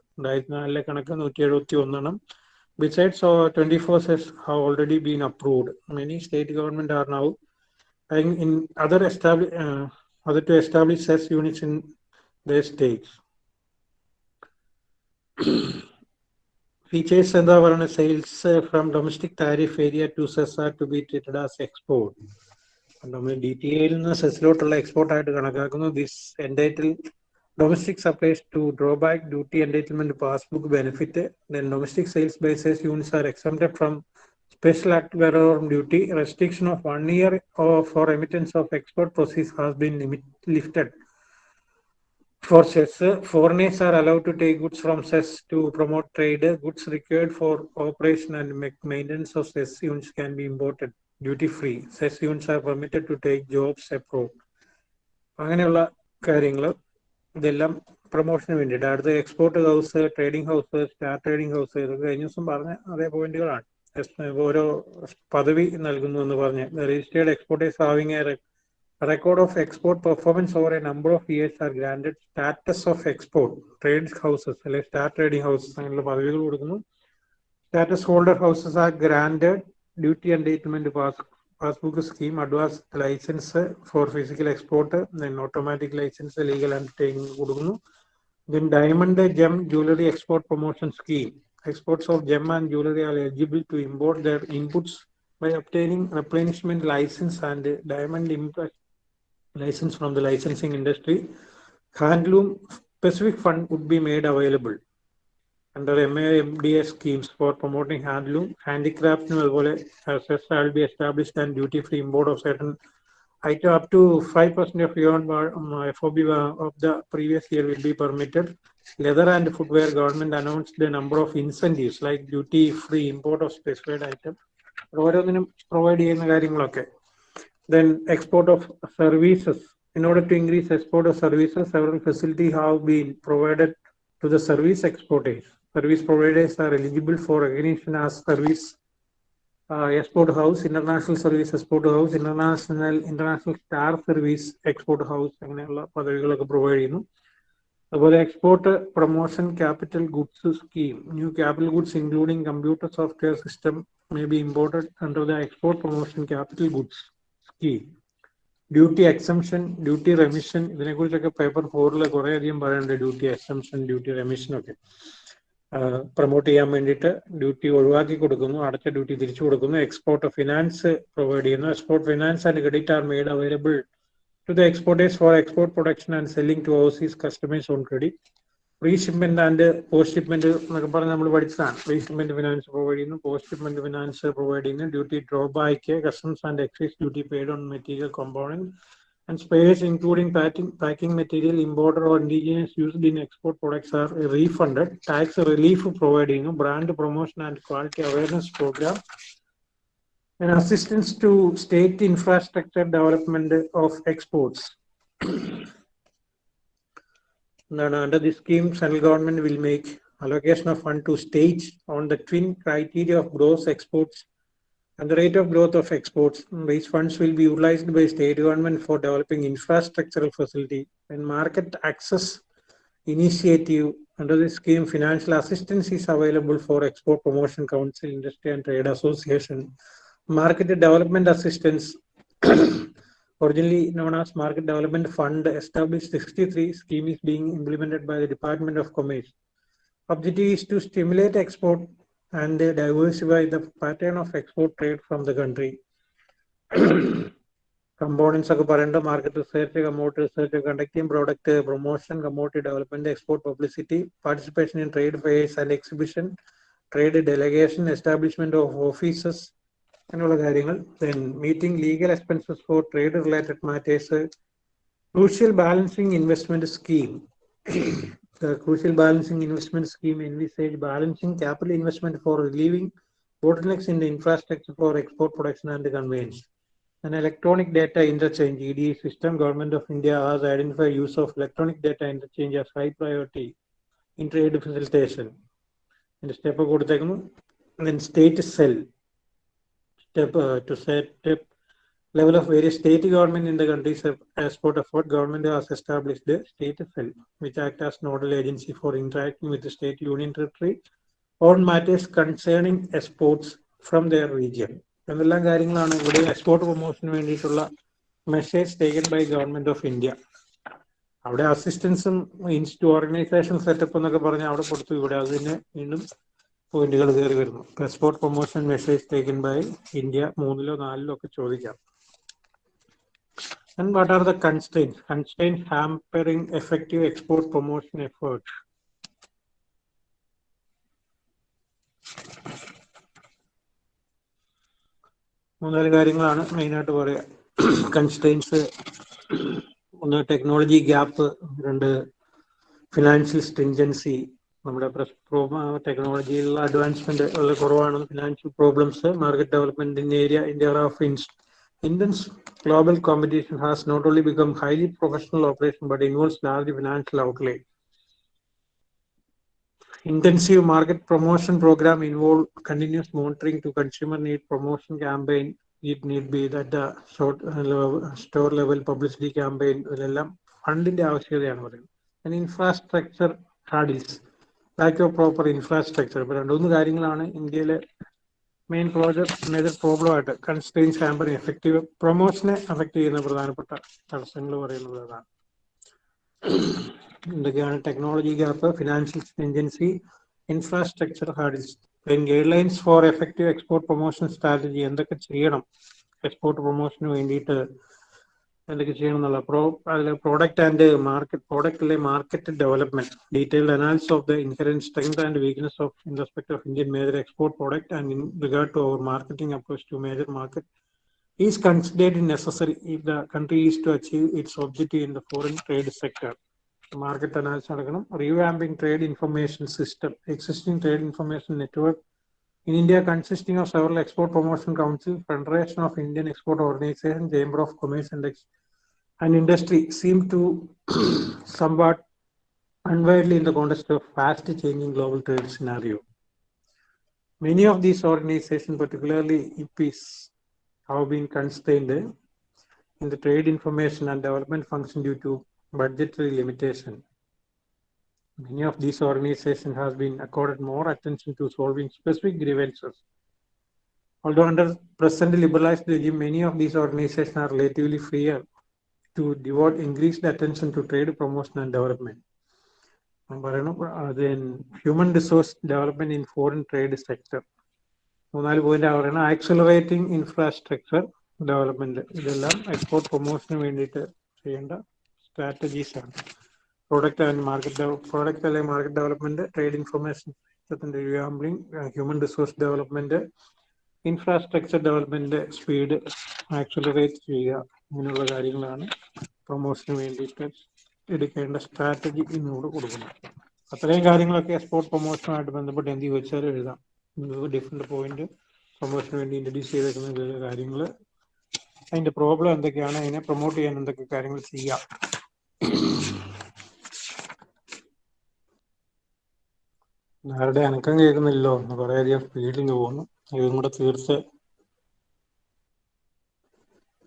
Besides, 24 cess have already been approved. Many state government are now in other, uh, other to establish cess units in their states. features എന്താ പറയുന്നത് sales from domestic tariff area to SEZ are to be treated as export നമ്മൾ ഡി ടി എയിൽ നിന്ന് സെസിലോട്ടുള്ള എക്സ്പോർട്ട് ആയിട്ട് കണക്കാക്കുന്നു this entitle domestic supplies to draw back duty entitlement passbook benefit then domestic sales by SEZ units are exempted from special act വെറോറും duty restriction of one year for remittance of export proceeds has been limit lifted For cess, foreigners are allowed to take goods from cess to promote trade. Goods required for operation and maintenance of cess units can be imported duty free. Cess units are permitted to take jobs abroad. അങ്ങനെയുള്ള കാര്യങ്ങൾ ഇതെല്ലാം പ്രൊമോഷന് വേണ്ടിയിട്ട് അടുത്ത export house trading house star trading house ഇതൊക്കെ കഴിഞ്ഞ ദിവസം പറഞ്ഞ അതേ പോയിന്റുകളാണ് ഓരോ പദവി നൽകുന്നു എന്ന് പറഞ്ഞ് registered exporters having a record of export performance over a number of years are granted status of export trade houses അല്ലെങ്കിൽ സ്റ്റാർ ട്രേഡിംഗ് ഹൗസസ് അങ്ങനെയുള്ള പദവികൾ കൊടുക്കുന്നു status holder houses are granted duty entitlement pass passbook scheme advance licence for physical export then automatic licence legal undertaking കൊടുക്കുന്നു then diamond gem jewellery export promotion scheme exports of gem and jewelry are eligible to import their inputs by obtaining replenishment license and diamond import license from the licensing industry. Handloom specific fund would be made available under MAMDA schemes for promoting handloom, handicraft, shall be established and duty-free import of certain item up to 5% of your um, FOB of the previous year will be permitted. Leather and footwear government announced the number of incentives like duty free import of specified item. ഓരോന്നിനും പ്രൊവൈഡ് ചെയ്യുന്ന കാര്യങ്ങളൊക്കെ then export of services in order to increase export of services several facility have been provided to the service exporters service providers are eligible for recognition as service export house international service export house international international star service export house അങ്ങനെയുള്ള പദവികളൊക്കെ പ്രൊവൈഡ് ചെയ്യുന്നു അതുപോലെ export promotion capital goods scheme new capital goods including computer software system may be imported under the export promotion capital goods ഈ ഡ്യൂട്ടി എക്സംഷൻ ഡ്യൂട്ടി റെമിഷൻ ഇതിനെ കുറിച്ചൊക്കെ പേപ്പർ ഫോറിൽ കുറെ അധികം പറയുന്നുണ്ട് ഡ്യൂട്ടി എക്സംഷൻ ഡ്യൂട്ടി റെമിഷൻ ഒക്കെ പ്രൊമോട്ട് ചെയ്യാൻ വേണ്ടിയിട്ട് ഡ്യൂട്ടി ഒഴിവാക്കി കൊടുക്കുന്നു അടച്ച ഡ്യൂട്ടി തിരിച്ചു കൊടുക്കുന്നു എക്സ്പോർട്ട് ഫിനാൻസ് പ്രൊവൈഡ് ചെയ്യുന്നു export finance and credit are made available to the exporters for export production and selling to overseas customers on credit preshipment and post shipment എന്നൊക്കെ പറഞ്ഞ് നമ്മൾ പഠിച്ചതാണ് റീഷിപ്മെന്റ് ഫിനാൻസ് പ്രൊവൈഡ് ചെയ്യുന്നു പോസ്റ്റ് ഷിപ്മെന്റ് ഫിനാൻസ് പ്രൊവൈഡ് ചെയ്യുന്നു duty drawback customs and excise duty paid on material compound and space including packing packing material importer or indigenous used in export products are refunded tax relief provide ചെയ്യുന്നു brand promotion and quality awareness program and assistance to state infrastructure development of exports under this scheme, central government will make allocation of fund to states on the twin criteria of gross exports and the rate of growth of exports. These funds will be utilized by state government for developing infrastructural facility and market access initiative. Under this scheme, financial assistance is available for Export Promotion Council, Industry and Trade Association, market development assistance originally known as Market Development Fund, established 63 schemes being implemented by the Department of Commerce. Objective is to stimulate export and diversify the pattern of export trade from the country. Components of the market research, commodity research, conducting product promotion, commodity development, export publicity, participation in trade fairs and exhibitions, trade delegation, establishment of offices, അങ്ങനെയുള്ള കാര്യങ്ങൾ then meeting legal expenses for trade related matters crucial balancing investment scheme crucial balancing investment scheme envisage balancing capital investment for relieving bottlenecks in the infrastructure for export production and conveyance. An electronic data interchange EDA system, Government of India has identified use of electronic data interchange as high priority in trade facilitation. And step then state cell step uh, to set up level of various state government in the countries as part of what government has established the state FEL, which act as nodal agency for interacting with the state union territory on matters concerning exports from their region. എന്നെല്ലാം കാര്യങ്ങളാണ് ഇവിടെ എക്സ്പോർട്ട് പ്രൊമോഷന് വേണ്ടിയിട്ടുള്ള message taken by government of India അവിടെ അസിസ്റ്റൻസും ഇൻസ്റ്റു ഓർഗനൈസേഷൻ സെറ്റപ്പ് എന്നൊക്കെ പറഞ്ഞ് അവിടെ കൊടുത്തു ഇവിടെ അത് തന്നെ വീണ്ടും പോയിന്റുകൾ കയറി വരുന്നു export promotion message taken by India മൂന്നിലോ നാലിലോ ഒക്കെ ചോദിക്കാം and what are the constraints constraint hampering effective export promotion effort മൂന്നാല് കാര്യങ്ങളാണ് മെയിനായിട്ട് പറയുക കൺസ്റ്റൈൻസ് ഒന്ന് ടെക്നോളജി ഗ്യാപ്പ് രണ്ട് ഫിനാൻഷ്യൽ സ്ട്രിഞ്ചൻസി നമ്മുടെ പ്രസ് ടെക്നോളജിയിലുള്ള അഡ്വാൻസ്മെന്റ് വളരെ കുറവാണ് financial problems market development area India of Indians global competition has not only become highly professional operation but involves large financial outlay intensive market promotion programme involve continuous monitoring to consumer need promotion campaign it need be that store level publicity campaign ഇതെല്ലാം ഫണ്ടിന്റെ ആവശ്യകതയാണ് പറയുന്നത് infrastructure hurdles lack of proper infrastructure ഇപ്പൊ രണ്ടുമൂന്ന് കാര്യങ്ങളാണ് ഇന്ത്യയിലെ മെയിൻ പ്രോജക്ട് മേജർ പ്രോബ്ലം ആയിട്ട് കൺസ്ട്രെയിൻസ് ഹാമ്പറിങ് എഫക്റ്റീവ് പ്രൊമോഷനെ അഫക്റ്റ് ചെയ്യുന്ന പ്രധാനപ്പെട്ട തടസ്സങ്ങൾ പറയുന്നത് അതാണ് എന്തൊക്കെയാണ് technology gap financial agency infrastructure hurdles guidelines for effective export promotion strategy എന്തൊക്കെ ചെയ്യണം എക്സ്പോർട്ട് പ്രൊമോഷന് വേണ്ടിയിട്ട് എന്തൊക്കെ ചെയ്യണം എന്നുള്ള പ്രോ അതിലെ product and market പ്രോഡക്റ്റിലെ market development detailed analysis of the inherent strength and weakness of in respect of Indian major export product and in regard to our marketing approach to major market is considered necessary if the country is to achieve its objective in the foreign trade sector market analysis നടക്കണം revamping trade information system existing trade information network in India consisting of several Export Promotion councils, Federation of Indian Export Organization, Chamber of Commerce and, and Industry seem to somewhat unwieldy in the context of fast changing global trade scenario. Many of these organizations, particularly IPs, have been constrained in the trade information and development function due to budgetary limitation. Many of these organizations have been accorded more attention to solving specific grievances. Although under present liberalized regime, many of these organizations are relatively freer to devote increased attention to trade promotion and development. ഞാൻ പറയണം then human resource development in foreign trade sector. മൂന്നാല് പോയിന്റ് പറയണം ആക്സലറേറ്റിംഗ് ഇൻഫ്രാസ്ട്രക്ചർ ഡെവലപ്മെന്റ് ഇതെല്ലാം എക്സ്പോർട്ട് പ്രൊമോഷന് വേണ്ടിയിട്ട് ചെയ്യേണ്ട സ്ട്രാറ്റജീസ് ആണ് product and market product അല്ലെങ്കിൽ മാർക്കറ്റ് ഡെവലപ്മെന്റ് ട്രേഡ് ഇൻഫർമേഷൻ സിസ്റ്റത്തിന്റെ gambling human resource development infrastructure development speed accelerate ചെയ്യുക ഇങ്ങനെയുള്ള കാര്യങ്ങളാണ് പ്രൊമോഷന് വേണ്ടിയിട്ട് എടുക്കേണ്ട സ്ട്രാറ്റജി ഇന്നുകൂടെ കൊടുക്കുന്നത് അത്രയും കാര്യങ്ങളൊക്കെ എക്സ്പോർട്ട് പ്രൊമോഷനുമായിട്ട് ബന്ധപ്പെട്ട് എന്ത് ചോദിച്ചാലും എഴുതാം ഡിഫറെന്റ് പോയിന്റ് പ്രൊമോഷന് വേണ്ടി ഇൻട്രഡ്യൂസ് ചെയ്തേക്കുന്ന കാര്യങ്ങൾ അതിന്റെ പ്രോബ്ലം എന്തൊക്കെയാണ് അതിനെ പ്രൊമോട്ട് ചെയ്യാൻ എന്തൊക്കെ കാര്യങ്ങൾ ചെയ്യാം ആരുടെ അനക്കം കേൾക്കുന്നില്ലോ അധികം സ്പീഡിൽ പോകുന്നു ഇതും കൂടെ തീർത്ത്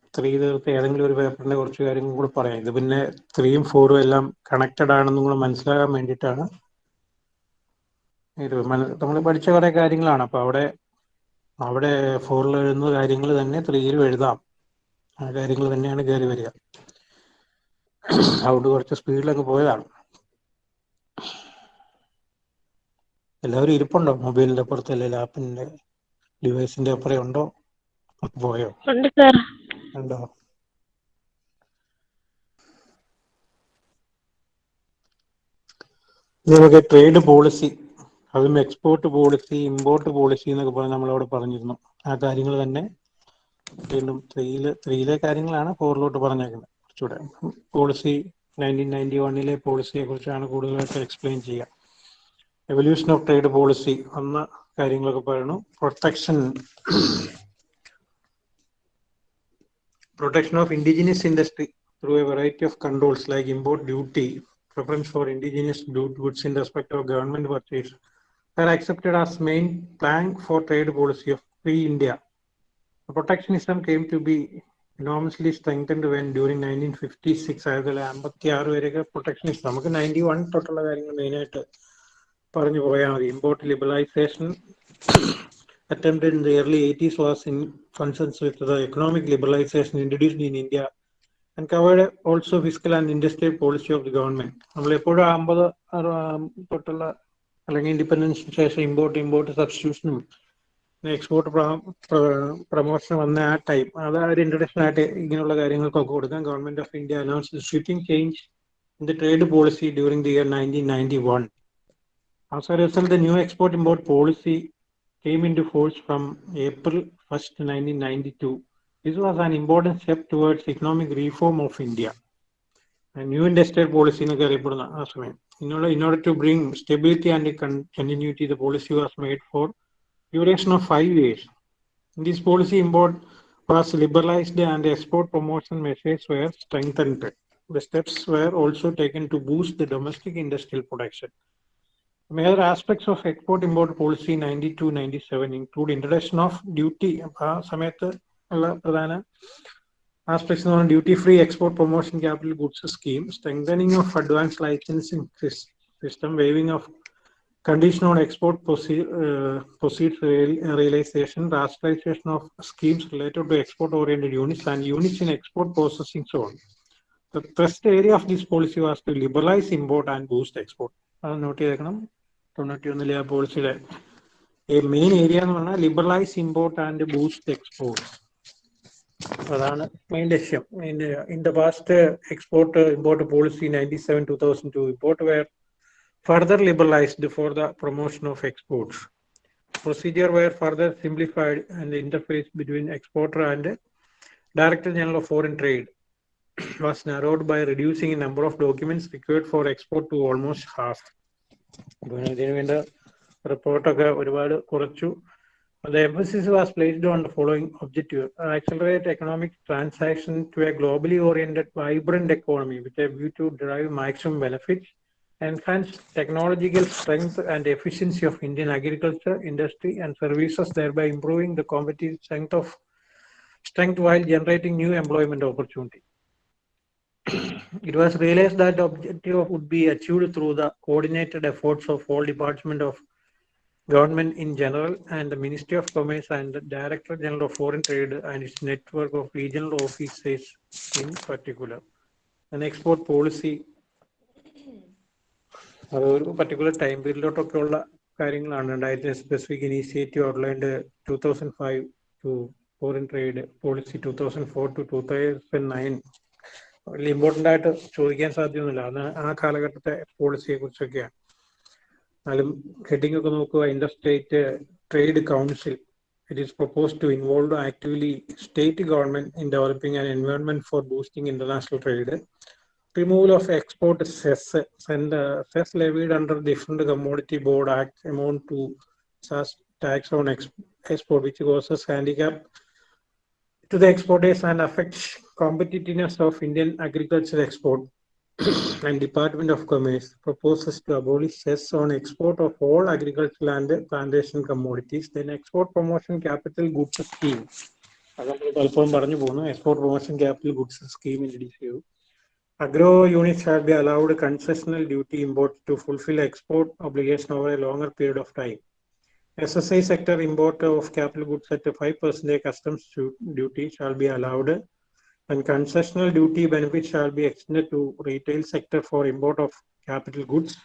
സ്ത്രീ തീർത്ത് ഏതെങ്കിലും ഒരു പേപ്പറിന്റെ കുറച്ച് കാര്യങ്ങൾ കൂടെ പറയാം ഇത് പിന്നെ ത്രീയും ഫോറും എല്ലാം കണക്റ്റഡ് ആണെന്നും കൂടെ മനസ്സിലാകാൻ വേണ്ടിയിട്ടാണ് ഇത് നമ്മൾ പഠിച്ച കുറെ കാര്യങ്ങളാണ് അപ്പൊ അവിടെ അവിടെ ഫോറിൽ എഴുതുന്ന കാര്യങ്ങൾ തന്നെ ത്രീയിലും എഴുതാം ആ കാര്യങ്ങൾ തന്നെയാണ് കയറി വരിക അതുകൊണ്ട് കുറച്ച് സ്പീഡിലങ്ങ് പോയതാണ് എല്ലാവരും ഇരിപ്പുണ്ടോ മൊബൈലിന്റെ അപ്പുറത്ത് അല്ലെ ലാപ്പിന്റെ ഡിവൈസിന്റെ അപ്പുറം ഉണ്ടോ പോയോ ഉണ്ട് ഉണ്ടോ നമുക്ക് ട്രേഡ് പോളിസി അതും എക്സ്പോർട്ട് പോളിസി ഇമ്പോർട്ട് പോളിസി എന്നൊക്കെ പറഞ്ഞ് നമ്മളവിടെ പറഞ്ഞിരുന്നു ആ കാര്യങ്ങൾ തന്നെ വീണ്ടും ത്രീയില് ത്രീയിലെ കാര്യങ്ങളാണ് ഫോറിലോട്ട് പറഞ്ഞേക്കുന്നത് കുറച്ചുകൂടെ പോളിസി നയൻറ്റീൻ നയൻറ്റി വണ്ണിലെ പോളിസിയെ കുറിച്ചാണ് കൂടുതലായിട്ട് എക്സ്പ്ലെയിൻ ചെയ്യുക എവല്യൂഷൻ ഓഫ് ട്രേഡ് പോളിസി എന്ന കാര്യങ്ങളൊക്കെ പറയുന്നു protection protection of indigenous industry through a variety of controls like import duty preference for indigenous goods in respect of government purchase are accepted as main plank for trade policy of free India. Protectionism came to be enormously strengthened when during 1956 അതായത് അമ്പത്തി ആറ് വരെയൊക്കെ പ്രൊട്ടക്ഷനിസ്റ്റ് നമുക്ക് നയൻറ്റി വൺ തൊട്ടുള്ള കാര്യങ്ങൾ മെയിനായിട്ട് പറഞ്ഞു പോയാൽ മതി import liberalisation attempted in the early 80s was in consonance with the economic liberalisation introduced in India and covered also physical and industrial policy of the government നമ്മൾ എപ്പോഴും അമ്പത് തൊട്ടുള്ള അല്ലെങ്കിൽ ഇൻഡിപെൻഡൻസിന് ശേഷം ഇമ്പോർട്ട് ഇമ്പോർട്ട് സബ്സ്റ്റിറ്റ്യൂഷനും എക്സ്പോർട്ട് പ്രൊമോഷൻ വന്ന ആ ടൈം അത് ഒരു ഇൻട്രഡക്ഷൻ ആയിട്ട് ഇങ്ങനെയുള്ള കാര്യങ്ങൾക്കൊക്കെ കൊടുക്കാൻ government of India announce sweeping change in the trade policy during the year nineteen ninety one As a result, the new export import policy came into force from April 1st, 1992. This was an important step towards economic reform of India. A new industrial policy എന്നൊക്കെ അറിയപ്പെടുന്ന ആ സമയം in order, in order to bring stability and con- continuity, the policy was made for duration of five years. In this policy, import was liberalized and export promotion measures were strengthened. The steps were also taken to boost the domestic industrial production. Major aspects of export import policy ninety two ninety seven include introduction of duty ആ സമയത്ത് ഉള്ള പ്രധാന ആസ്പെക്ട്സ് എന്ന് പറഞ്ഞാൽ duty free export promotion capital goods scheme strengthening of advance licensing system waiving of condition on export proceed realisation rationalisation of schemes related to export oriented units and units in export processing zone The thrust area of this policy was to liberalize import and boost export. Note ചെയ്തേക്കണം തൊണ്ണൂറ്റി ഒന്നിലെ ആ പോളിസിയുടെ മെയിൻ ഏരിയ എന്ന് പറഞ്ഞാൽ liberalise import and boost export അതാണ് മെയിൻ ലക്ഷ്യം in the past export import policy ninety seven two thousand to import were further liberalized for the promotion of exports. Procedure were further simplified and the interface between exporter and Director General of Foreign Trade was narrowed by reducing the number of documents required for export to almost half. ഇതിനു വേണ്ട റിപ്പോർട്ടൊക്കെ ഒരുപാട് കുറച്ചു The emphasis was placed on the following objective accelerate economic transaction to a globally oriented, vibrant economy with a view to derive maximum benefits, enhance technological strength and efficiency of Indian agriculture, industry, and services, thereby improving the competitive strength of strength while generating new employment opportunities. it was realized that the objective would be achieved through the coordinated efforts of all departments of government in general and the Ministry of Commerce and the Director General of Foreign Trade and its network of regional offices in particular. an export policy അത് ഒരു പർട്ടിക്കുലർ ടൈം പീരീഡിലോട്ടൊക്കെ ഉള്ള കാര്യങ്ങളാണ് രണ്ടായിരത്തി specific initiative outlined two thousand five to foreign trade policy two thousand four to two thousand nine വലിയ ഇമ്പോർട്ടൻ്റ് ആയിട്ട് ചോദിക്കാൻ സാധ്യമൊന്നുമില്ല അന്ന് ആ കാലഘട്ടത്തെ പോളിസിയെ കുറിച്ചൊക്കെയാണ് എന്നാലും ഹെഡിംഗ് ഒക്കെ നോക്കുക interstate trade council it is propose to involve actively state government in developing an environment for boosting international trade removal of export cess and cess levied under different commodity board act amount to tax on export which causes export to the exporters and affects competitiveness of Indian agriculture export. and Department of Commerce proposes to abolish cess on export of all agricultural and plantation commodities. Then export promotion capital goods scheme. അത് നമ്മൾ പലപ്പോഴും പറഞ്ഞു പോകുന്നു export promotion capital goods scheme introduce ചെയ്തു agro unit shall be allowed concessional duty import to fulfil export obligation over a longer period of time SSI sector import of capital goods at a 5% customs duty shall be allowed and concessional duty benefit shall be extended to retail sector for import of capital goods.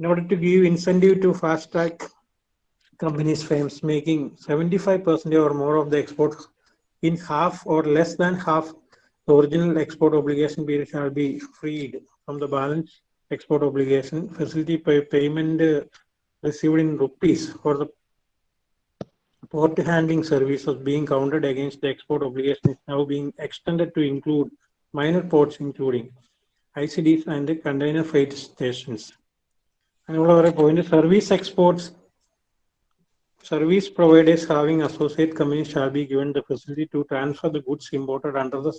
In order to give incentive to fast track companies firms making 75% or more of the exports in half or less than half, the original export obligation period shall be freed from the balance export obligation. Facility payment received in rupees for the port handling services being counted against the export obligation is now being extended to include minor ports including ICDs and the container freight stations. അതിനുള്ള കുറെ point service exports service providers having associate company shall be given the facility to transfer the goods imported under the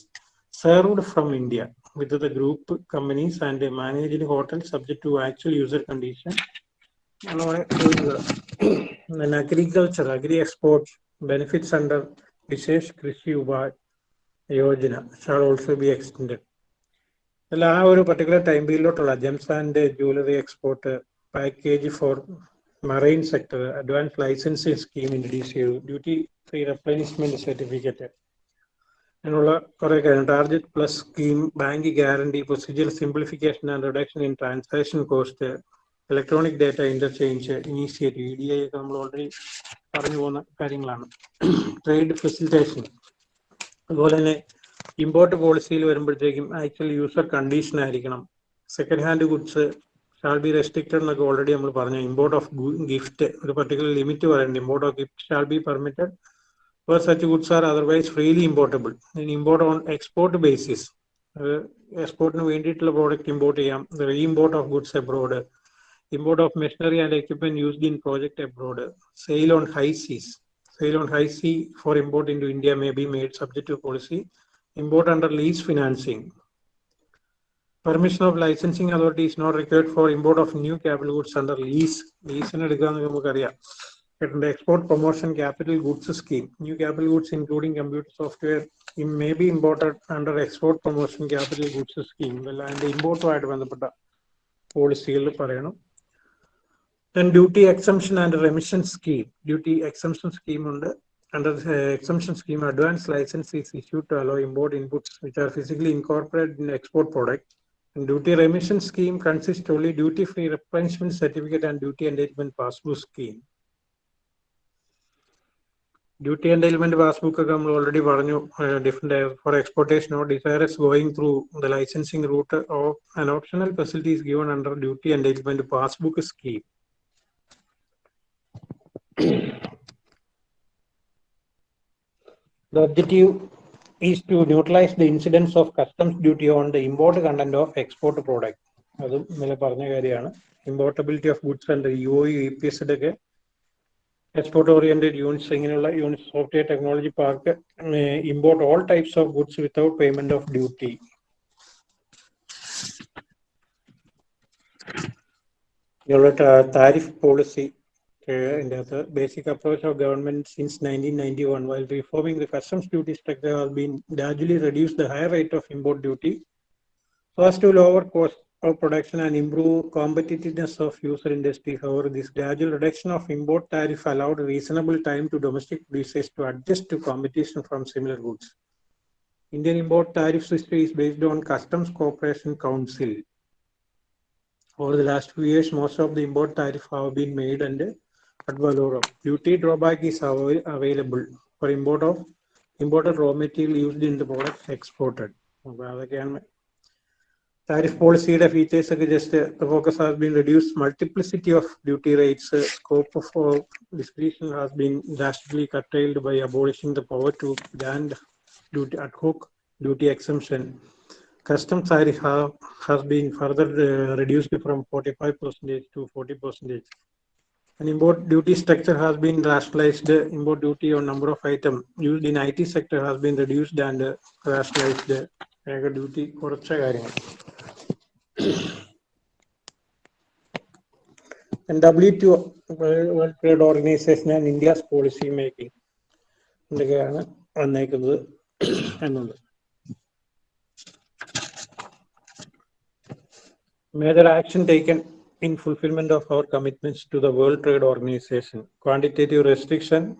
served from India with the group companies and managed hotels subject to actual user condition അതാണ് ചോദിച്ചത് then agriculture agri exports benefits under Vishesh Krishi Upaya Yojana shall also be extended അല്ല ആ ഒരു particular time പീരിയഡിലോട്ടുള്ള gems and jewellery export package for marine sector advance licensing scheme introduce ചെയ്തു ഡ്യൂട്ടി ഫ്രീ റെപ്ലേസ്മെന്റ് സർട്ടിഫിക്കറ്റ് അങ്ങനെയുള്ള കുറെ കാര്യങ്ങൾ target plus scheme bank guarantee procedure simplification and reduction in transaction cost electronic data interchange initiative E D I ഒക്കെ നമ്മൾ ഓൾറെഡി പറഞ്ഞു പോകുന്ന കാര്യങ്ങളാണ് ട്രേഡ് ഫെസിലിറ്റേഷൻ അതുപോലെ തന്നെ ഇമ്പോർട്ട് പോളിസിയിൽ വരുമ്പോഴത്തേക്കും ആക്ച്വൽ യൂസർ കണ്ടീഷൻ ആയിരിക്കണം second hand goods shall be restricted എന്നൊക്കെ ഓൾറെഡി നമ്മൾ പറഞ്ഞു ഇമ്പോർട്ട് ഓഫ് ഗിഫ്റ്റ് ഒരു പർട്ടിക്കുലർ ലിമിറ്റ് പറയുന്നുണ്ട് import of gift shall be permitted for such goods are otherwise freely importable import on export basis എക്സ്പോർട്ടിന് വേണ്ടിയിട്ടുള്ള പ്രോഡക്റ്റ് ഇമ്പോർട്ട് ചെയ്യാം reimport of goods abroad import of machinery and equipment used in project abroad Sale on high seas Sale on high sea for import into india may be made subject to policy import under lease financing permission of licensing authority is not required for import of new capital goods under lease lease in nu namak ariya the export promotion capital goods scheme new capital goods including computer software it may be imported under export promotion capital goods scheme well and import wide vandapatta പോളിസികൾ പറയണം then duty exemption and remission scheme duty exemption scheme ഉണ്ട് under the exemption scheme, advanced license is issued to allow import inputs which are physically incorporated in export product. And duty remission scheme consists only duty-free replenishment certificate and duty enlightenment passbook scheme. Duty enlightenment passbook we already പറഞ്ഞു uh, different uh, for exportation or desirous going through the licensing route or an optional facility is given under duty enlightenment passbook scheme. the objective is to neutralize the incidence of customs duty on the import content of export product. അത് ഇന്നലെ പറഞ്ഞ കാര്യമാണ് importability of goods and U O E P S ഒക്കെ എക്സ്പോർട്ട് ഓറിയന്റഡ് യൂണിറ്റ്സ് ഇങ്ങനെയുള്ള unit software technology park import all types of goods without payment of duty tariff policy uh, and the a basic approach of government since 1991 while reforming the customs duty structure has been gradually reduced the high rate of import duty First, to lower cost of production and improve competitiveness of user industry. However, this gradual reduction of import tariff allowed reasonable time to domestic producers to adjust to competition from similar goods. Indian import tariff system is based on Customs Cooperation Council. Over the last few years, most of the import tariff have been made under. at Valorum. Duty drawback is available for import of imported raw material used in the product exported. Tariff policy features just the focus has been reduced. Multiplicity of duty rates, uh, scope for discretion has been drastically curtailed by abolishing the power to grant duty ad hoc duty exemption. Customs tariff have, has been further uh, reduced from 45% to 40%. and import duty structure has been rationalized. The import duty on number of item used in IT sector has been reduced and uh, rationalized. The uh, duty or And WTO World Trade Organization and India's policy making. Major action taken in fulfillment of our commitments to the World Trade Organization. Quantitative restriction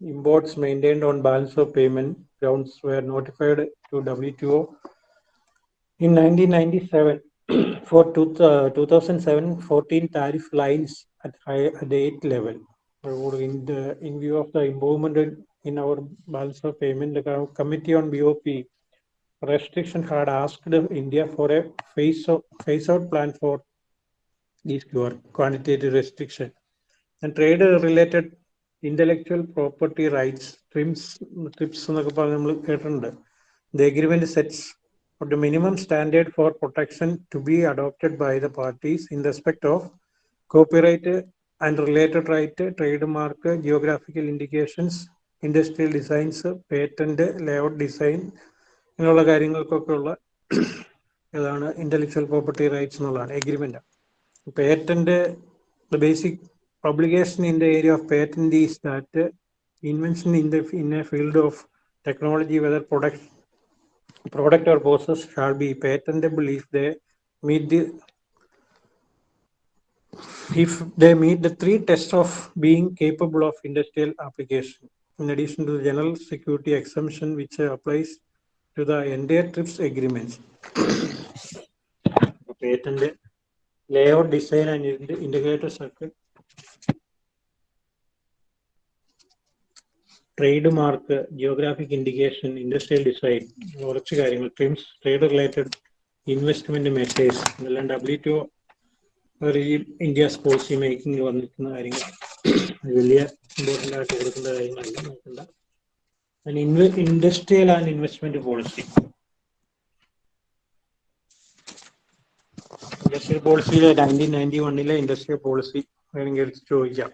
imports maintained on balance of payment grounds were notified to WTO in 1997 for two, uh, 2007-14 tariff lines at, high, at the level. In, the, in view of the improvement in our balance of payment, the Committee on BOP restriction had asked India for a phase-out phase plan for is quantitative restriction. And trade related intellectual property rights, TRIPS, TRIPS എന്നൊക്കെ പറഞ്ഞ് നമ്മൾ കേട്ടിട്ടുണ്ട്. The agreement sets for the minimum standard for protection to be adopted by the parties in respect of copyright and related right, trademark, geographical indications, industrial designs patent layout design ഇങ്ങനെയുള്ള ഉള്ള ഇതാണ് ഇന്റലക്ച്വൽ പ്രോപ്പർട്ടി റൈറ്റ്സ് എന്നുള്ളതാണ് agreement patent, the basic obligation in the area of patent is that invention in the in a field of technology, whether product, product or process shall be patentable if they meet the if they meet the three tests of being capable of industrial application, in addition to the general security exemption which applies to the entire TRIPS agreements. patent layout design and integrated circuit, trademark geographic indication industrial design കുറച്ച് കാര്യങ്ങൾ TRIMS trade related investment measures ഇതെല്ലാം ഡബ്ല്യു ടു അവർ ഇന്ത്യ പോളിസി മേക്കിംഗിൽ വന്നിരിക്കുന്ന കാര്യങ്ങൾ വലിയ ഇമ്പോർട്ടൻ്റ് ആയിട്ട് കൊടുക്കേണ്ട കാര്യങ്ങളല്ല നോക്കണ്ട industrial and investment policy industrial പോളിസിയിലെ nineteen ninety വണ്ണിലെ ഇൻഡസ്ട്രിയൽ പോളിസി വേണമെങ്കിൽ ചോദിക്കാം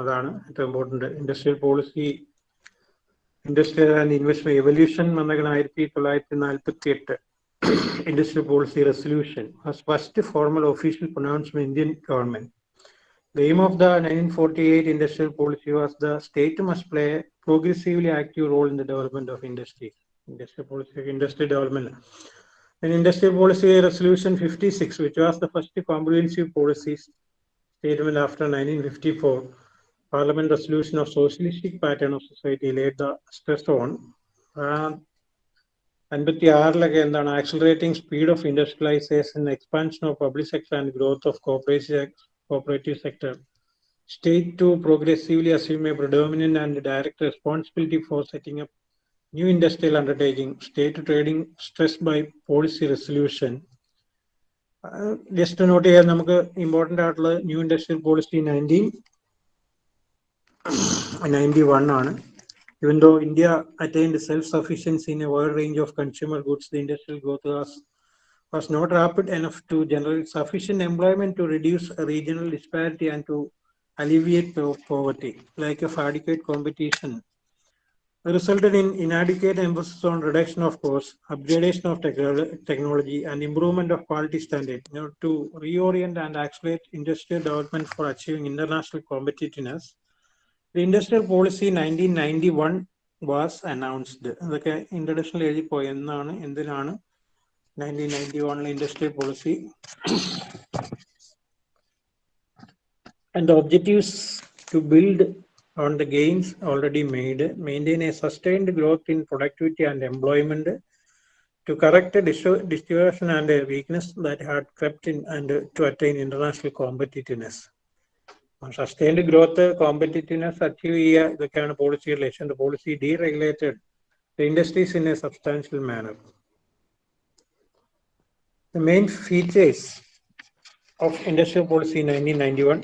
അതാണ് ഏറ്റവും important industrial policy industrial and investment evolution വന്നേക്കണം ആയിരത്തി തൊള്ളായിരത്തി നാൽപ്പത്തി എട്ട് industrial policy resolution first formal official pronouncement Indian government aim of the nineteen forty eight industrial policy was the state must play progressively active role in the development of industry. Industrial policy industry development. In industrial policy resolution 56, which was the first comprehensive policy statement after 1954, Parliament resolution of socialistic pattern of society laid the stress on അൻപത്തി ആറിലൊക്കെ എന്താണ് accelerating speed of industrialisation expansion of public sector and growth of cooperative cooperative sector state to progressively assume a predominant and direct responsibility for setting up new industrial undertaking, state trading stressed by policy resolution. Uh, just to note here, important article, new industrial policy 19, 91. Even though India attained self-sufficiency in a wide range of consumer goods, the industrial growth was, was not rapid enough to generate sufficient employment to reduce regional disparity and to alleviate poverty, like of adequate competition resulted in inadequate emphasis on reduction of costs, upgradation of technolo- technology, and improvement of quality standard you know, to reorient and accelerate industrial development for achieving international competitiveness. The industrial policy 1991 was announced. അതൊക്കെ ഇൻട്രഡക്ഷനിൽ എഴുതി പോയി എന്നാണ് എന്തിനാണ് നയൻറ്റീൻ നയൻറ്റി വണ്ണിലെ industrial policy and the objectives to build on the gains already made, maintain a sustained growth in productivity and employment to correct a dis- distortion and a weakness that had crept in and to attain international competitiveness. Sustained growth competitiveness achieve ചെയ്യുക ഇതൊക്കെയാണ് പോളിസിയുടെ ലക്ഷ്യം policy deregulated the industries in a substantial manner The main features of industrial policy in 1991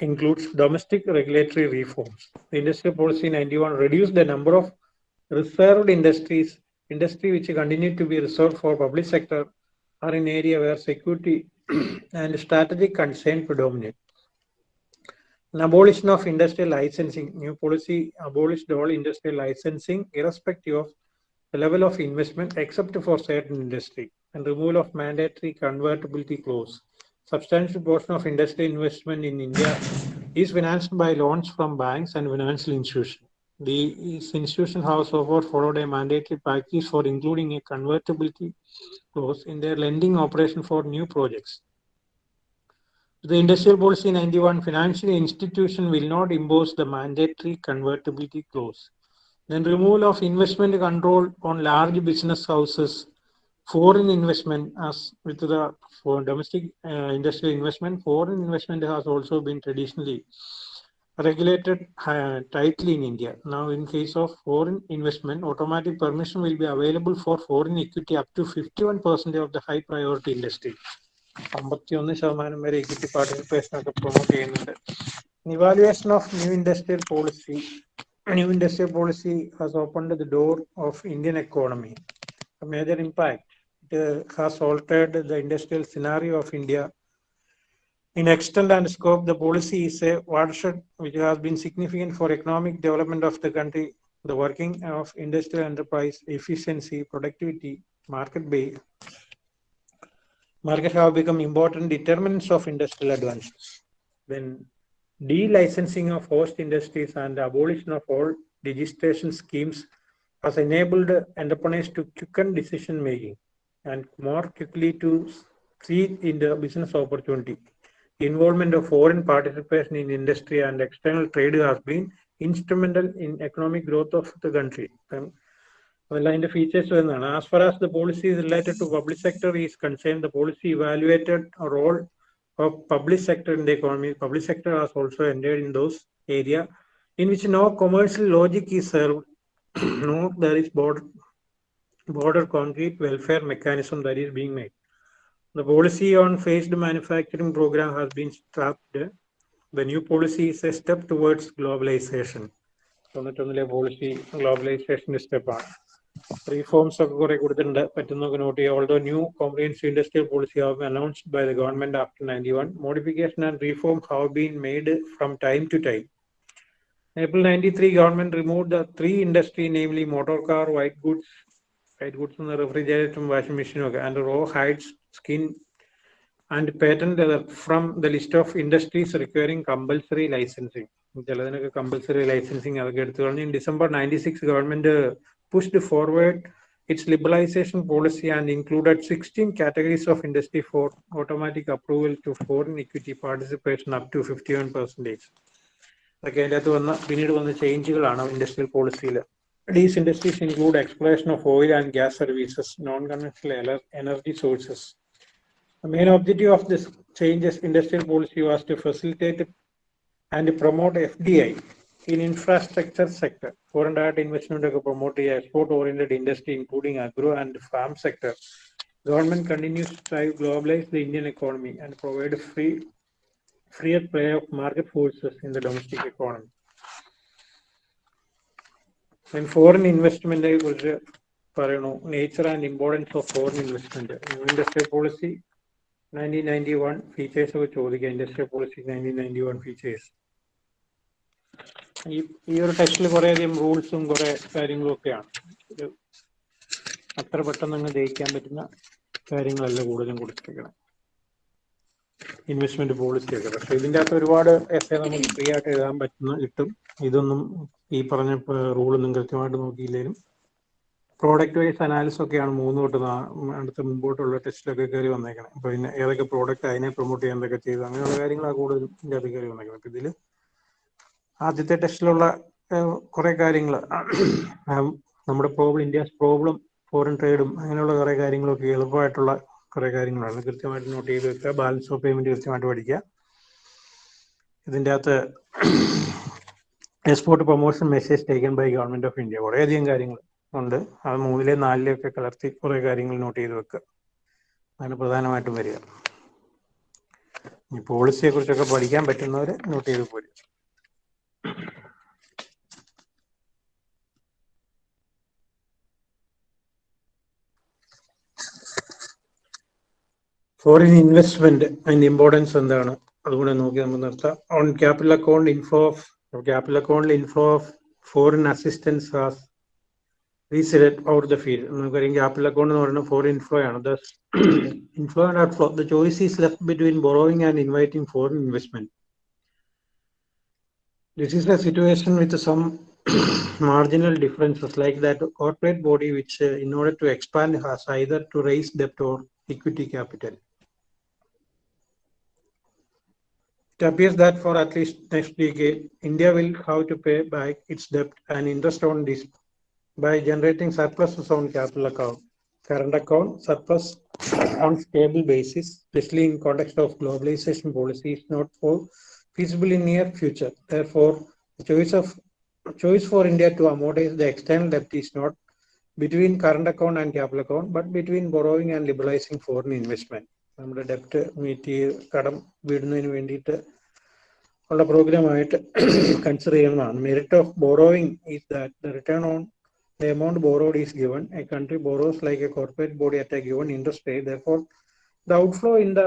includes domestic regulatory reforms. The Policy 91 reduced the number of reserved industries, industry which continue to be reserved for public sector are in area where security and strategic concern predominate. An abolition of industrial licensing. New policy abolished all industrial licensing irrespective of the level of investment except for certain industry and removal of mandatory convertibility clause substantial portion of industry investment in India is financed by loans from banks and financial institutions. The institution, however, followed a mandated practice for including a convertibility clause in their lending operation for new projects. The Industrial Policy 91 financial institution will not impose the mandatory convertibility clause. Then removal of investment control on large business houses foreign investment as with the for domestic uh, industrial investment, foreign investment has also been traditionally regulated uh, tightly in India. Now, in case of foreign investment, automatic permission will be available for foreign equity up to 51% of the high priority industry. അമ്പത്തിയൊന്ന് ശതമാനം വരെ ഇക്വിറ്റി പാർട്ടിസിപ്പേഷൻ ഒക്കെ പ്രൊമോട്ട് ചെയ്യുന്നുണ്ട് evaluation of new industrial policy new industrial policy has opened the door of Indian major impact it has altered the industrial scenario of India. In extent and scope, the policy is a watershed which has been significant for economic development of the country, the working of industrial enterprise, efficiency, productivity, market base. Markets have become important determinants of industrial advances. Then delicensing of host industries and the abolition of all registration schemes has enabled entrepreneurs to quicken decision making and more quickly to see in the business opportunity. Involvement of foreign participation in industry and external trade has been instrumental in economic growth of the country. The um, features, as far as the policies related to public sector is concerned, the policy evaluated a role of public sector in the economy. Public sector has also entered in those areas in which no commercial logic is served, no there is border border, border concrete welfare mechanism that is being made. The policy on phased manufacturing program has been scrapped. The new policy is a step towards globalization. തൊണ്ണൂറ്റൊന്നിലെ policy ഗ്ലോബലൈസേഷന്റെ സ്റ്റെപ്പാണ് റീഫോംസ് ഒക്കെ കുറെ കൊടുത്തിട്ടുണ്ട് പറ്റുന്നൊക്കെ നോട്ട് ചെയ്യുക ഓൾഡോ new comprehensive industrial policy have announced by the government after ninety one modification and reform have been made from time to time April 93, government removed the three industry, namely motor car, white goods, white goods എന്ന റെഫ്രിജറേറ്ററും വാഷിംഗ് മെഷീനും ഒക്കെ and raw hides skin and patent leather from the list of industries requiring compulsory licensing ചിലതിനൊക്കെ കമ്പൽസറി ലൈസൻസിങ് അതൊക്കെ എടുത്തു കഴിഞ്ഞാൽ December ninety six government pushed forward its its liberalization policy and sixteen categories of industry for automatic approval to to equity participation up to fifty one percentage അതൊക്കെ അതിൻ്റെ അകത്ത് വന്ന പിന്നീട് വന്ന ചേഞ്ചുകളാണ് ഇൻഡസ്ട്രിയൽ പോളിസിയിൽ These industries include exploration of oil and gas services, non-conventional energy sources. The main objective of this changes industrial policy was to facilitate and promote FDI in infrastructure sector. Foreign direct investment to promote export-oriented industry, including agro and farm sector. Government continues to try to globalize the Indian economy and provide free, freer play of market forces in the domestic economy. ഞാൻ ഫോറിൻ ഇൻവെസ്റ്റ്മെന്റിനെ കുറിച്ച് പറയണു nature and importance of foreign investment industrial policy nineteen ninety one features ഒക്കെ ചോദിക്കുക industrial policy nineteen ninety one features ഈ ഈ ഒരു ടെസ്റ്റിൽ അധികം റൂൾസും കുറേ കാര്യങ്ങളും ഒക്കെയാണ് അത്ര പെട്ടെന്ന് അങ്ങ് ജയിക്കാൻ പറ്റുന്ന കാര്യങ്ങളല്ല കൂടുതലും കൊടുത്തിരിക്കുന്നത് ഇൻവെസ്റ്റ്മെന്റ് പോളിസി ഒക്കെ പക്ഷെ ഇതിന്റെ അകത്ത് ഒരുപാട് എസ് നമുക്ക് ഫ്രീ ആയിട്ട് എഴുതാൻ പറ്റുന്ന കിട്ടും ഇതൊന്നും ഈ പറഞ്ഞ റൂളൊന്നും കൃത്യമായിട്ട് നോക്കിയില്ലെങ്കിലും പ്രോഡക്റ്റ് വൈസ് അനാലിസിസ് ഒക്കെയാണ് മൂന്ന് തൊട്ട് അടുത്ത മുമ്പോട്ടുള്ള ടെസ്റ്റിലൊക്കെ കയറി വന്നേക്കണം അപ്പൊ പിന്നെ ഏതൊക്കെ പ്രോഡക്റ്റ് അതിനെ പ്രൊമോട്ട് ചെയ്യാൻ എന്തൊക്കെ ചെയ്തു അങ്ങനെയുള്ള കാര്യങ്ങളാണ് കൂടുതലും ഇതിന്റെ അകത്ത് കയറി വന്നേക്കണം അപ്പൊ ഇതില് ആദ്യത്തെ ടെസ്റ്റിലുള്ള കുറെ കാര്യങ്ങൾ നമ്മുടെ പ്രോബ്ലം ഇന്ത്യസ് പ്രോബ്ലം ഫോറിൻ ട്രേഡും അങ്ങനെയുള്ള കുറെ കാര്യങ്ങളൊക്കെ എളുപ്പമായിട്ടുള്ള കുറേ കാര്യങ്ങളാണ് കൃത്യമായിട്ട് നോട്ട് ചെയ്ത് വെക്കുക ബാലൻസ് ഓഫ് പേയ്മെന്റ് കൃത്യമായിട്ട് പഠിക്കുക ഇതിൻ്റെ അകത്ത് export promotion message taken by government of India കുറേയധികം കാര്യങ്ങൾ ഉണ്ട് അത് മൂന്നിലെ നാലിലെയൊക്കെ കലർത്തി കുറേ കാര്യങ്ങൾ നോട്ട് ചെയ്ത് വെക്കുക അതാണ് പ്രധാനമായിട്ടും വരിക ഈ പോളിസിയെ കുറിച്ചൊക്കെ പഠിക്കാൻ പറ്റുന്നവരെ നോട്ട് ചെയ്ത് പോരുക foreign investment and importance on capital account inflow capital account inflow foreign assistance has reset out the field capital account or foreign inflow thus inflow the choice is left between borrowing and inviting foreign investment this is a situation with some marginal differences like that corporate body which uh, in order to expand has either to raise debt or equity capital It appears that for at least next decade, India will have to pay back its debt and interest on this by generating surpluses on capital account, current account, surplus on stable basis, especially in context of globalization policy, is not for feasible in near future. Therefore, the choice of choice for India to amortize the external debt is not between current account and capital account, but between borrowing and liberalizing foreign investment. നമ്മുടെ ഡെപ്റ്റ് മീറ്റ് ചെയ്ത് കടം വിടുന്നതിന് വേണ്ടിയിട്ട് ഉള്ള ആയിട്ട് കൺസിഡർ ചെയ്യുന്നതാണ് merit of borrowing is that return on the amount borrowed is given a country borrows like a corporate body at a given interest rate though the outflow in the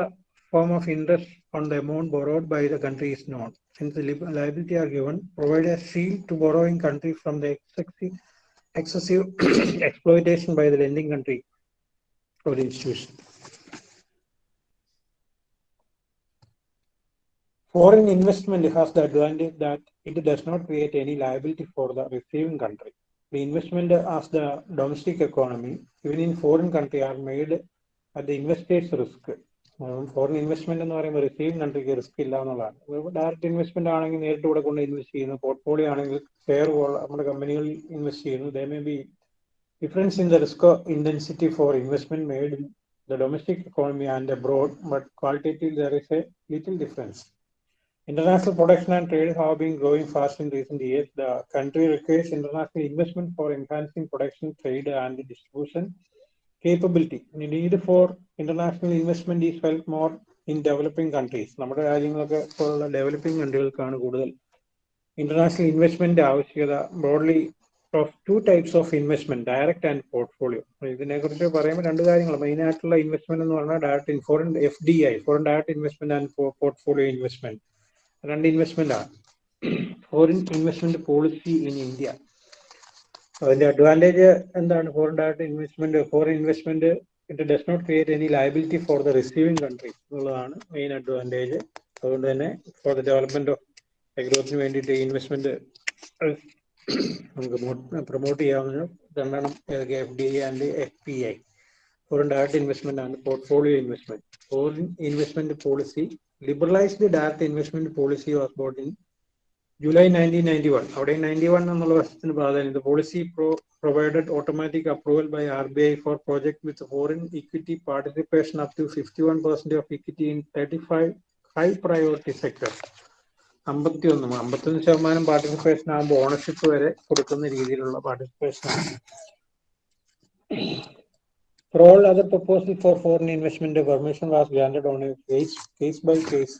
form of interest on the amount borrowed by the country is known since liability are given provide a seal to borrowing country from the excessive excessive exploitation by the lending country ഒരു institution foreign investment has the advantage that it does not create any liability for the receiving country. The investment as the domestic economy, even in foreign country, are made at the investor's risk. Um, foreign investment and the receiving country is risky. Direct investment in the air to invest in the portfolio, fair world, company will invest in there may be difference in the risk intensity for investment made in the domestic economy and abroad, but qualitatively there is a little difference. International production and trade have been growing fast in recent years. The country requires international investment for enhancing production, trade, and distribution capability. The need for international investment is felt more in developing countries നമ്മുടെ രാജ്യങ്ങളൊക്കെ ഇപ്പോഴുള്ള ഡെവലപ്പിംഗ് കൺട്രികൾക്കാണ് കൂടുതൽ ഇന്റർനാഷണൽ ഇൻവെസ്റ്റ്മെന്റ് ആവശ്യകത broadly of two types of investment direct and portfolio ഇതിനെക്കുറിച്ച് പറയുമ്പോൾ രണ്ട് കാര്യങ്ങൾ മെയിൻ ആയിട്ടുള്ള ഇൻവെസ്റ്റ്മെന്റ് എന്ന് പറഞ്ഞാൽ direct foreign F D I foreign direct investment and portfolio investment രണ്ട് ഇൻവെസ്റ്റ്മെന്റ് ആണ് foreign investment policy in India അതിന്റെ അഡ്വാൻറ്റേജ് എന്താണ് foreign direct investment foreign investment it does not create any liability for the receiving country എന്നുള്ളതാണ് മെയിൻ അഡ്വാൻറ്റേജ് അതുകൊണ്ട് തന്നെ ഫോർ ദ ഡെവലപ്മെന്റ് ഓഫ് ഗ്രോത്തിന് വേണ്ടിയിട്ട് ഇൻവെസ്റ്റ്മെന്റ് നമുക്ക് പ്രൊമോട്ട് ചെയ്യാവുന്ന രണ്ടെണ്ണം ഏതൊക്കെ F D I and F P I foreign direct investment ആണ് portfolio investment foreign investment policy liberalized direct investment policy was brought in July nineteen ninety one അവിടെ നയൻറ്റി വൺ എന്നുള്ള വർഷത്തിന് പ്രാധാന്യം the policy provided automatic approval by R B I for project with foreign equity participation up to fifty one percent of equity in thirty five high priority sector അമ്പത്തി ഒന്ന് അമ്പത്തി ഒന്ന് ശതമാനം പാർട്ടിസിപ്പേഷൻ ആകുമ്പോൾ ഓണർഷിപ്പ് വരെ കൊടുക്കുന്ന രീതിയിലുള്ള പാർട്ടിസിപ്പേഷൻ ആണ് For all other proposals for foreign investment, the permission was granted on a case, case by case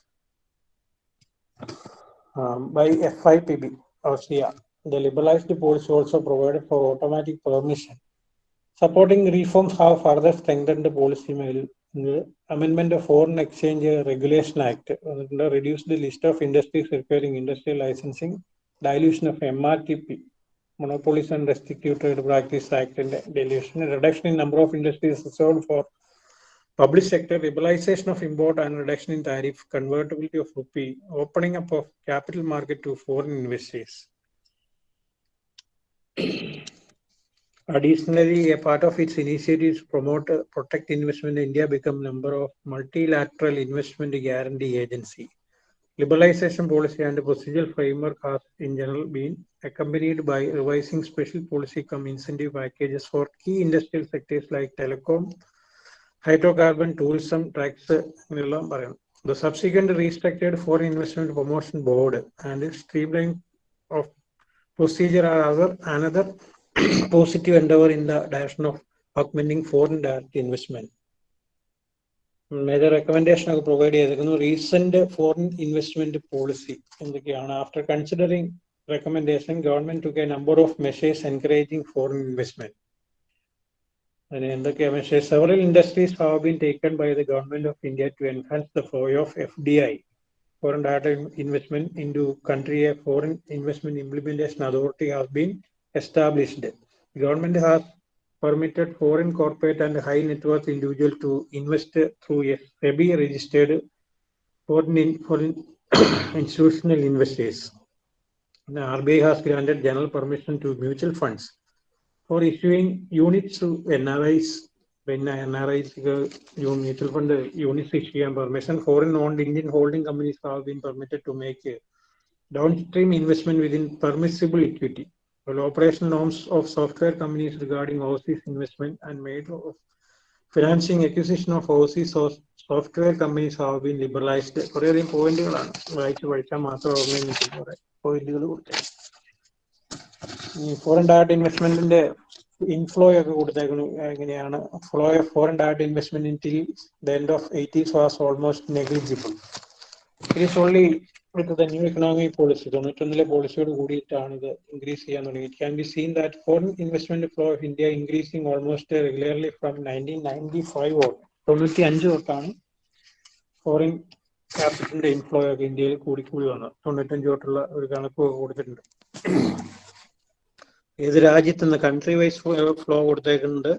um, by FIPB, Austria. The liberalized policy also provided for automatic permission. Supporting reforms have further strengthened the policy mail. The amendment of Foreign Exchange Regulation Act reduced the list of industries requiring industrial licensing, dilution of MRTP, Monopolies and Practices Practice and dilution, reduction in number of industries sold for public sector, liberalization of import and reduction in tariff, convertibility of rupee, opening up of capital market to foreign investors. Additionally, a part of its initiatives promote uh, protect investment in India become member of multilateral investment guarantee agency. Liberalization policy and procedural framework have in general been accompanied by revising special policy come incentive packages for key industrial sectors like telecom, hydrocarbon, tourism, tax, the subsequent restructured foreign investment promotion board and streamlining of procedure are other, another positive endeavor in the direction of augmenting foreign direct investment. Major recommendation ഒക്കെ പ്രൊവൈഡ് ചെയ്തിരിക്കുന്നു റീസെന്റ് ഫോറിൻ ഇൻവെസ്റ്റ്മെന്റ് പോളിസി എന്തൊക്കെയാണ് after considering recommendation government took number of measures encouraging foreign investment അതിന് എന്തൊക്കെയാ measures several industries have been taken by the government of India to enhance the flow of F D I foreign direct investment into a foreign investment implementation authority has been established government has permitted foreign corporate and high net worth individual to invest through a SEBI registered foreign, in, foreign institutional investors. The RBI has granted general permission to mutual funds for issuing units to NRIs. When NRIs, mutual fund units issue permission, foreign owned Indian holding companies have been permitted to make downstream investment within permissible equity. well, operational norms of software companies regarding overseas investment and made of financing acquisition of overseas software companies have been liberalized കുറേ അധികം പോയിന്റുകളാണ് വായിച്ച് പഠിച്ചാൽ മാത്രം ഓർമ്മയിൽ നിൽക്കും കുറെ പോയിന്റുകൾ കൊടുത്തേക്കും ഈ ഫോറിൻ ഡയറക്ട് ഇൻവെസ്റ്റ്മെന്റിന്റെ ഇൻഫ്ലോ ഒക്കെ കൊടുത്തേക്കുന്നു എങ്ങനെയാണ് flow of foreign direct investment in till the end of eighties was almost negligible it is only with new new policy policy, തൊണ്ണൂറ്റൊന്നിലെ പോളിസിയോട് കൂടിയിട്ടാണ് ഇത് ഇൻക്രീസ് ചെയ്യാൻ തുടങ്ങി. It can be seen that foreign investment flow of India increasing almost regularly from 1995 or തൊണ്ണൂറ്റി അഞ്ച് തൊട്ടാണ് ഫോറിൻ ക്യാപിറ്റലിന്റെ ഇൻഫ്ലോ ഒക്കെ ഇന്ത്യയിൽ കൂടി കൂടി വന്നത് തൊണ്ണൂറ്റഞ്ച് തൊട്ടുള്ള ഒരു കണക്ക് കൊടുത്തിട്ടുണ്ട് ഏത് രാജ്യത്തു നിന്ന് കൺട്രി വൈസ് ഫ്ലോ കൊടുത്തേക്കുന്നുണ്ട്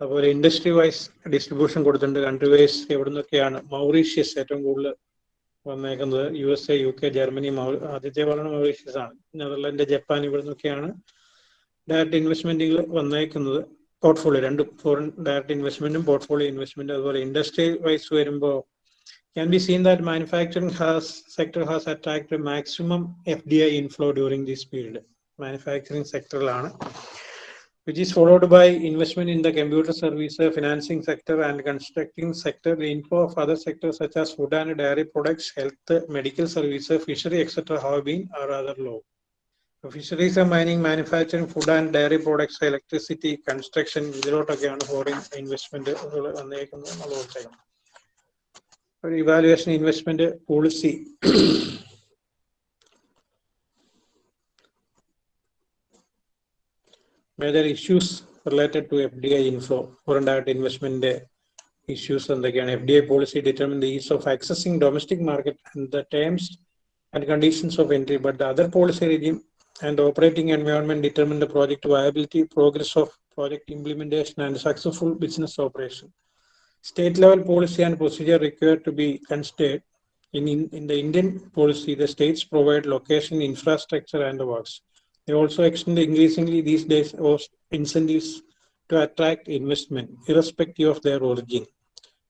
അതുപോലെ ഇൻഡസ്ട്രി വൈസ് ഡിസ്ട്രിബ്യൂഷൻ കൊടുത്തിട്ടുണ്ട് കൺട്രി വൈസ് എവിടെ നിന്നൊക്കെയാണ് മൗറീഷ്യസ് ഏറ്റവും കൂടുതൽ വന്നേക്കുന്നത് U S A U K Germany ആദ്യത്തെ പറഞ്ഞ മൗറീഷ്യസ് ആണ് നെതർലാൻഡ് ജപ്പാൻ ഇവിടെ നിന്നൊക്കെയാണ് ഡയറക്റ്റ് ഇൻവെസ്റ്റ്മെന്റുകൾ വന്നേക്കുന്നത് പോർട്ട്ഫോളിയോ രണ്ട് ഫോറിൻ ഡയറക്റ്റ് ഇൻവെസ്റ്റ്മെന്റും പോർട്ട്ഫോളിയോ ഇൻവെസ്റ്റ്മെന്റും അതുപോലെ ഇൻഡസ്ട്രി വൈസ് വരുമ്പോൾ can be seen that manufacturing has sector has attracted maximum FDI inflow during this period. Manufacturing sector ആണ് which is followed by investment in the computer service, financing sector and constructing sector, the info of other sectors such as food and dairy products, health, medical service, fishery, etc. have been or rather low. So fisheries and mining, manufacturing, food and dairy products, electricity, construction, ഇതിലോട്ടൊക്കെയാണ് ഫോറിൻ ഇൻവെസ്റ്റ്മെന്റ് വന്നേക്കുന്നത് അതുകൊണ്ട് ഒരു Evaluation investment policy. major issues related to FDI inflow, foreign direct investment issues and again FDI policy determine the ease of accessing domestic market and the terms and conditions of entry, but the other policy regime and operating environment determine the project viability, progress of project implementation and successful business operation. State level policy and procedure required to be considered in, in, in the Indian policy, the states provide location, infrastructure and the works. They also extend increasingly these days incentives to attract investment, irrespective of their origin.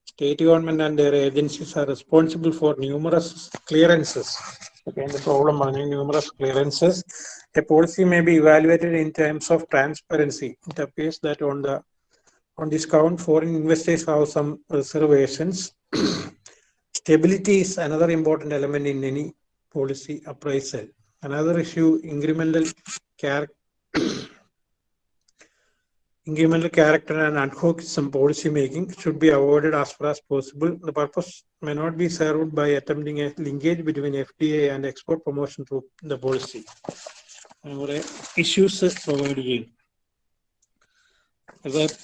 State government and their agencies are responsible for numerous clearances. Again, the problem are numerous clearances. A policy may be evaluated in terms of transparency. It appears that on the on this count, foreign investors have some reservations. Stability is another important element in any policy appraisal. another issue incremental character incremental character and ad some policy making should be avoided as far as possible. The purpose may not be served by attempting a linkage between FDA and export promotion through the policy. issues provided provide ചെയ്യും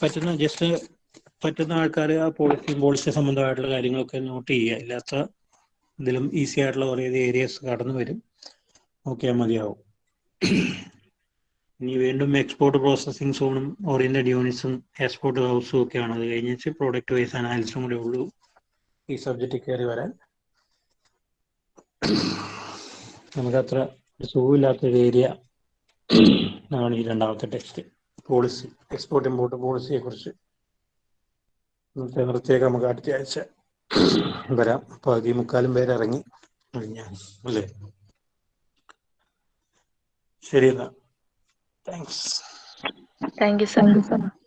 പറ്റുന്ന ജസ്റ്റ് പറ്റുന്ന ആൾക്കാർ ആ പോളിസി പോളിസി സംബന്ധമായിട്ടുള്ള കാര്യങ്ങളൊക്കെ നോട്ട് ചെയ്യുക ഇല്ലാത്ത ഇതിലും ഈസി ആയിട്ടുള്ള കുറേ ഏരിയസ് കടന്നു വരും ഓക്കെ മതിയാവും ഇനി വീണ്ടും എക്സ്പോർട്ട് പ്രോസസ്സിംഗ് സോണും ഓറിയന്റഡ് യൂണിറ്റ്സും എക്സ്പോർട്ട് ഹൗസും ഒക്കെയാണ് അത് കഴിഞ്ഞിട്ട് പ്രോഡക്റ്റ് വൈസ് അനാലിസും കൂടെ ഉള്ളൂ ഈ സബ്ജക്റ്റ് കയറി വരാൻ നമുക്കത്ര സുഖമില്ലാത്ത ഒരു ഏരിയ ആണ് ഈ രണ്ടാമത്തെ ടെക്സ്റ്റ് പോളിസി എക്സ്പോർട്ട് ഇമ്പോർട്ട് പോളിസിയെ കുറിച്ച് ഇന്നത്തെ നിർത്തിയൊക്കെ നമുക്ക് അടുത്ത ആഴ്ച വരാം പകുതി മുക്കാലും പേരിറങ്ങി അല്ലേ Sherina. Thanks. Thank you, sir. Thank you, sir.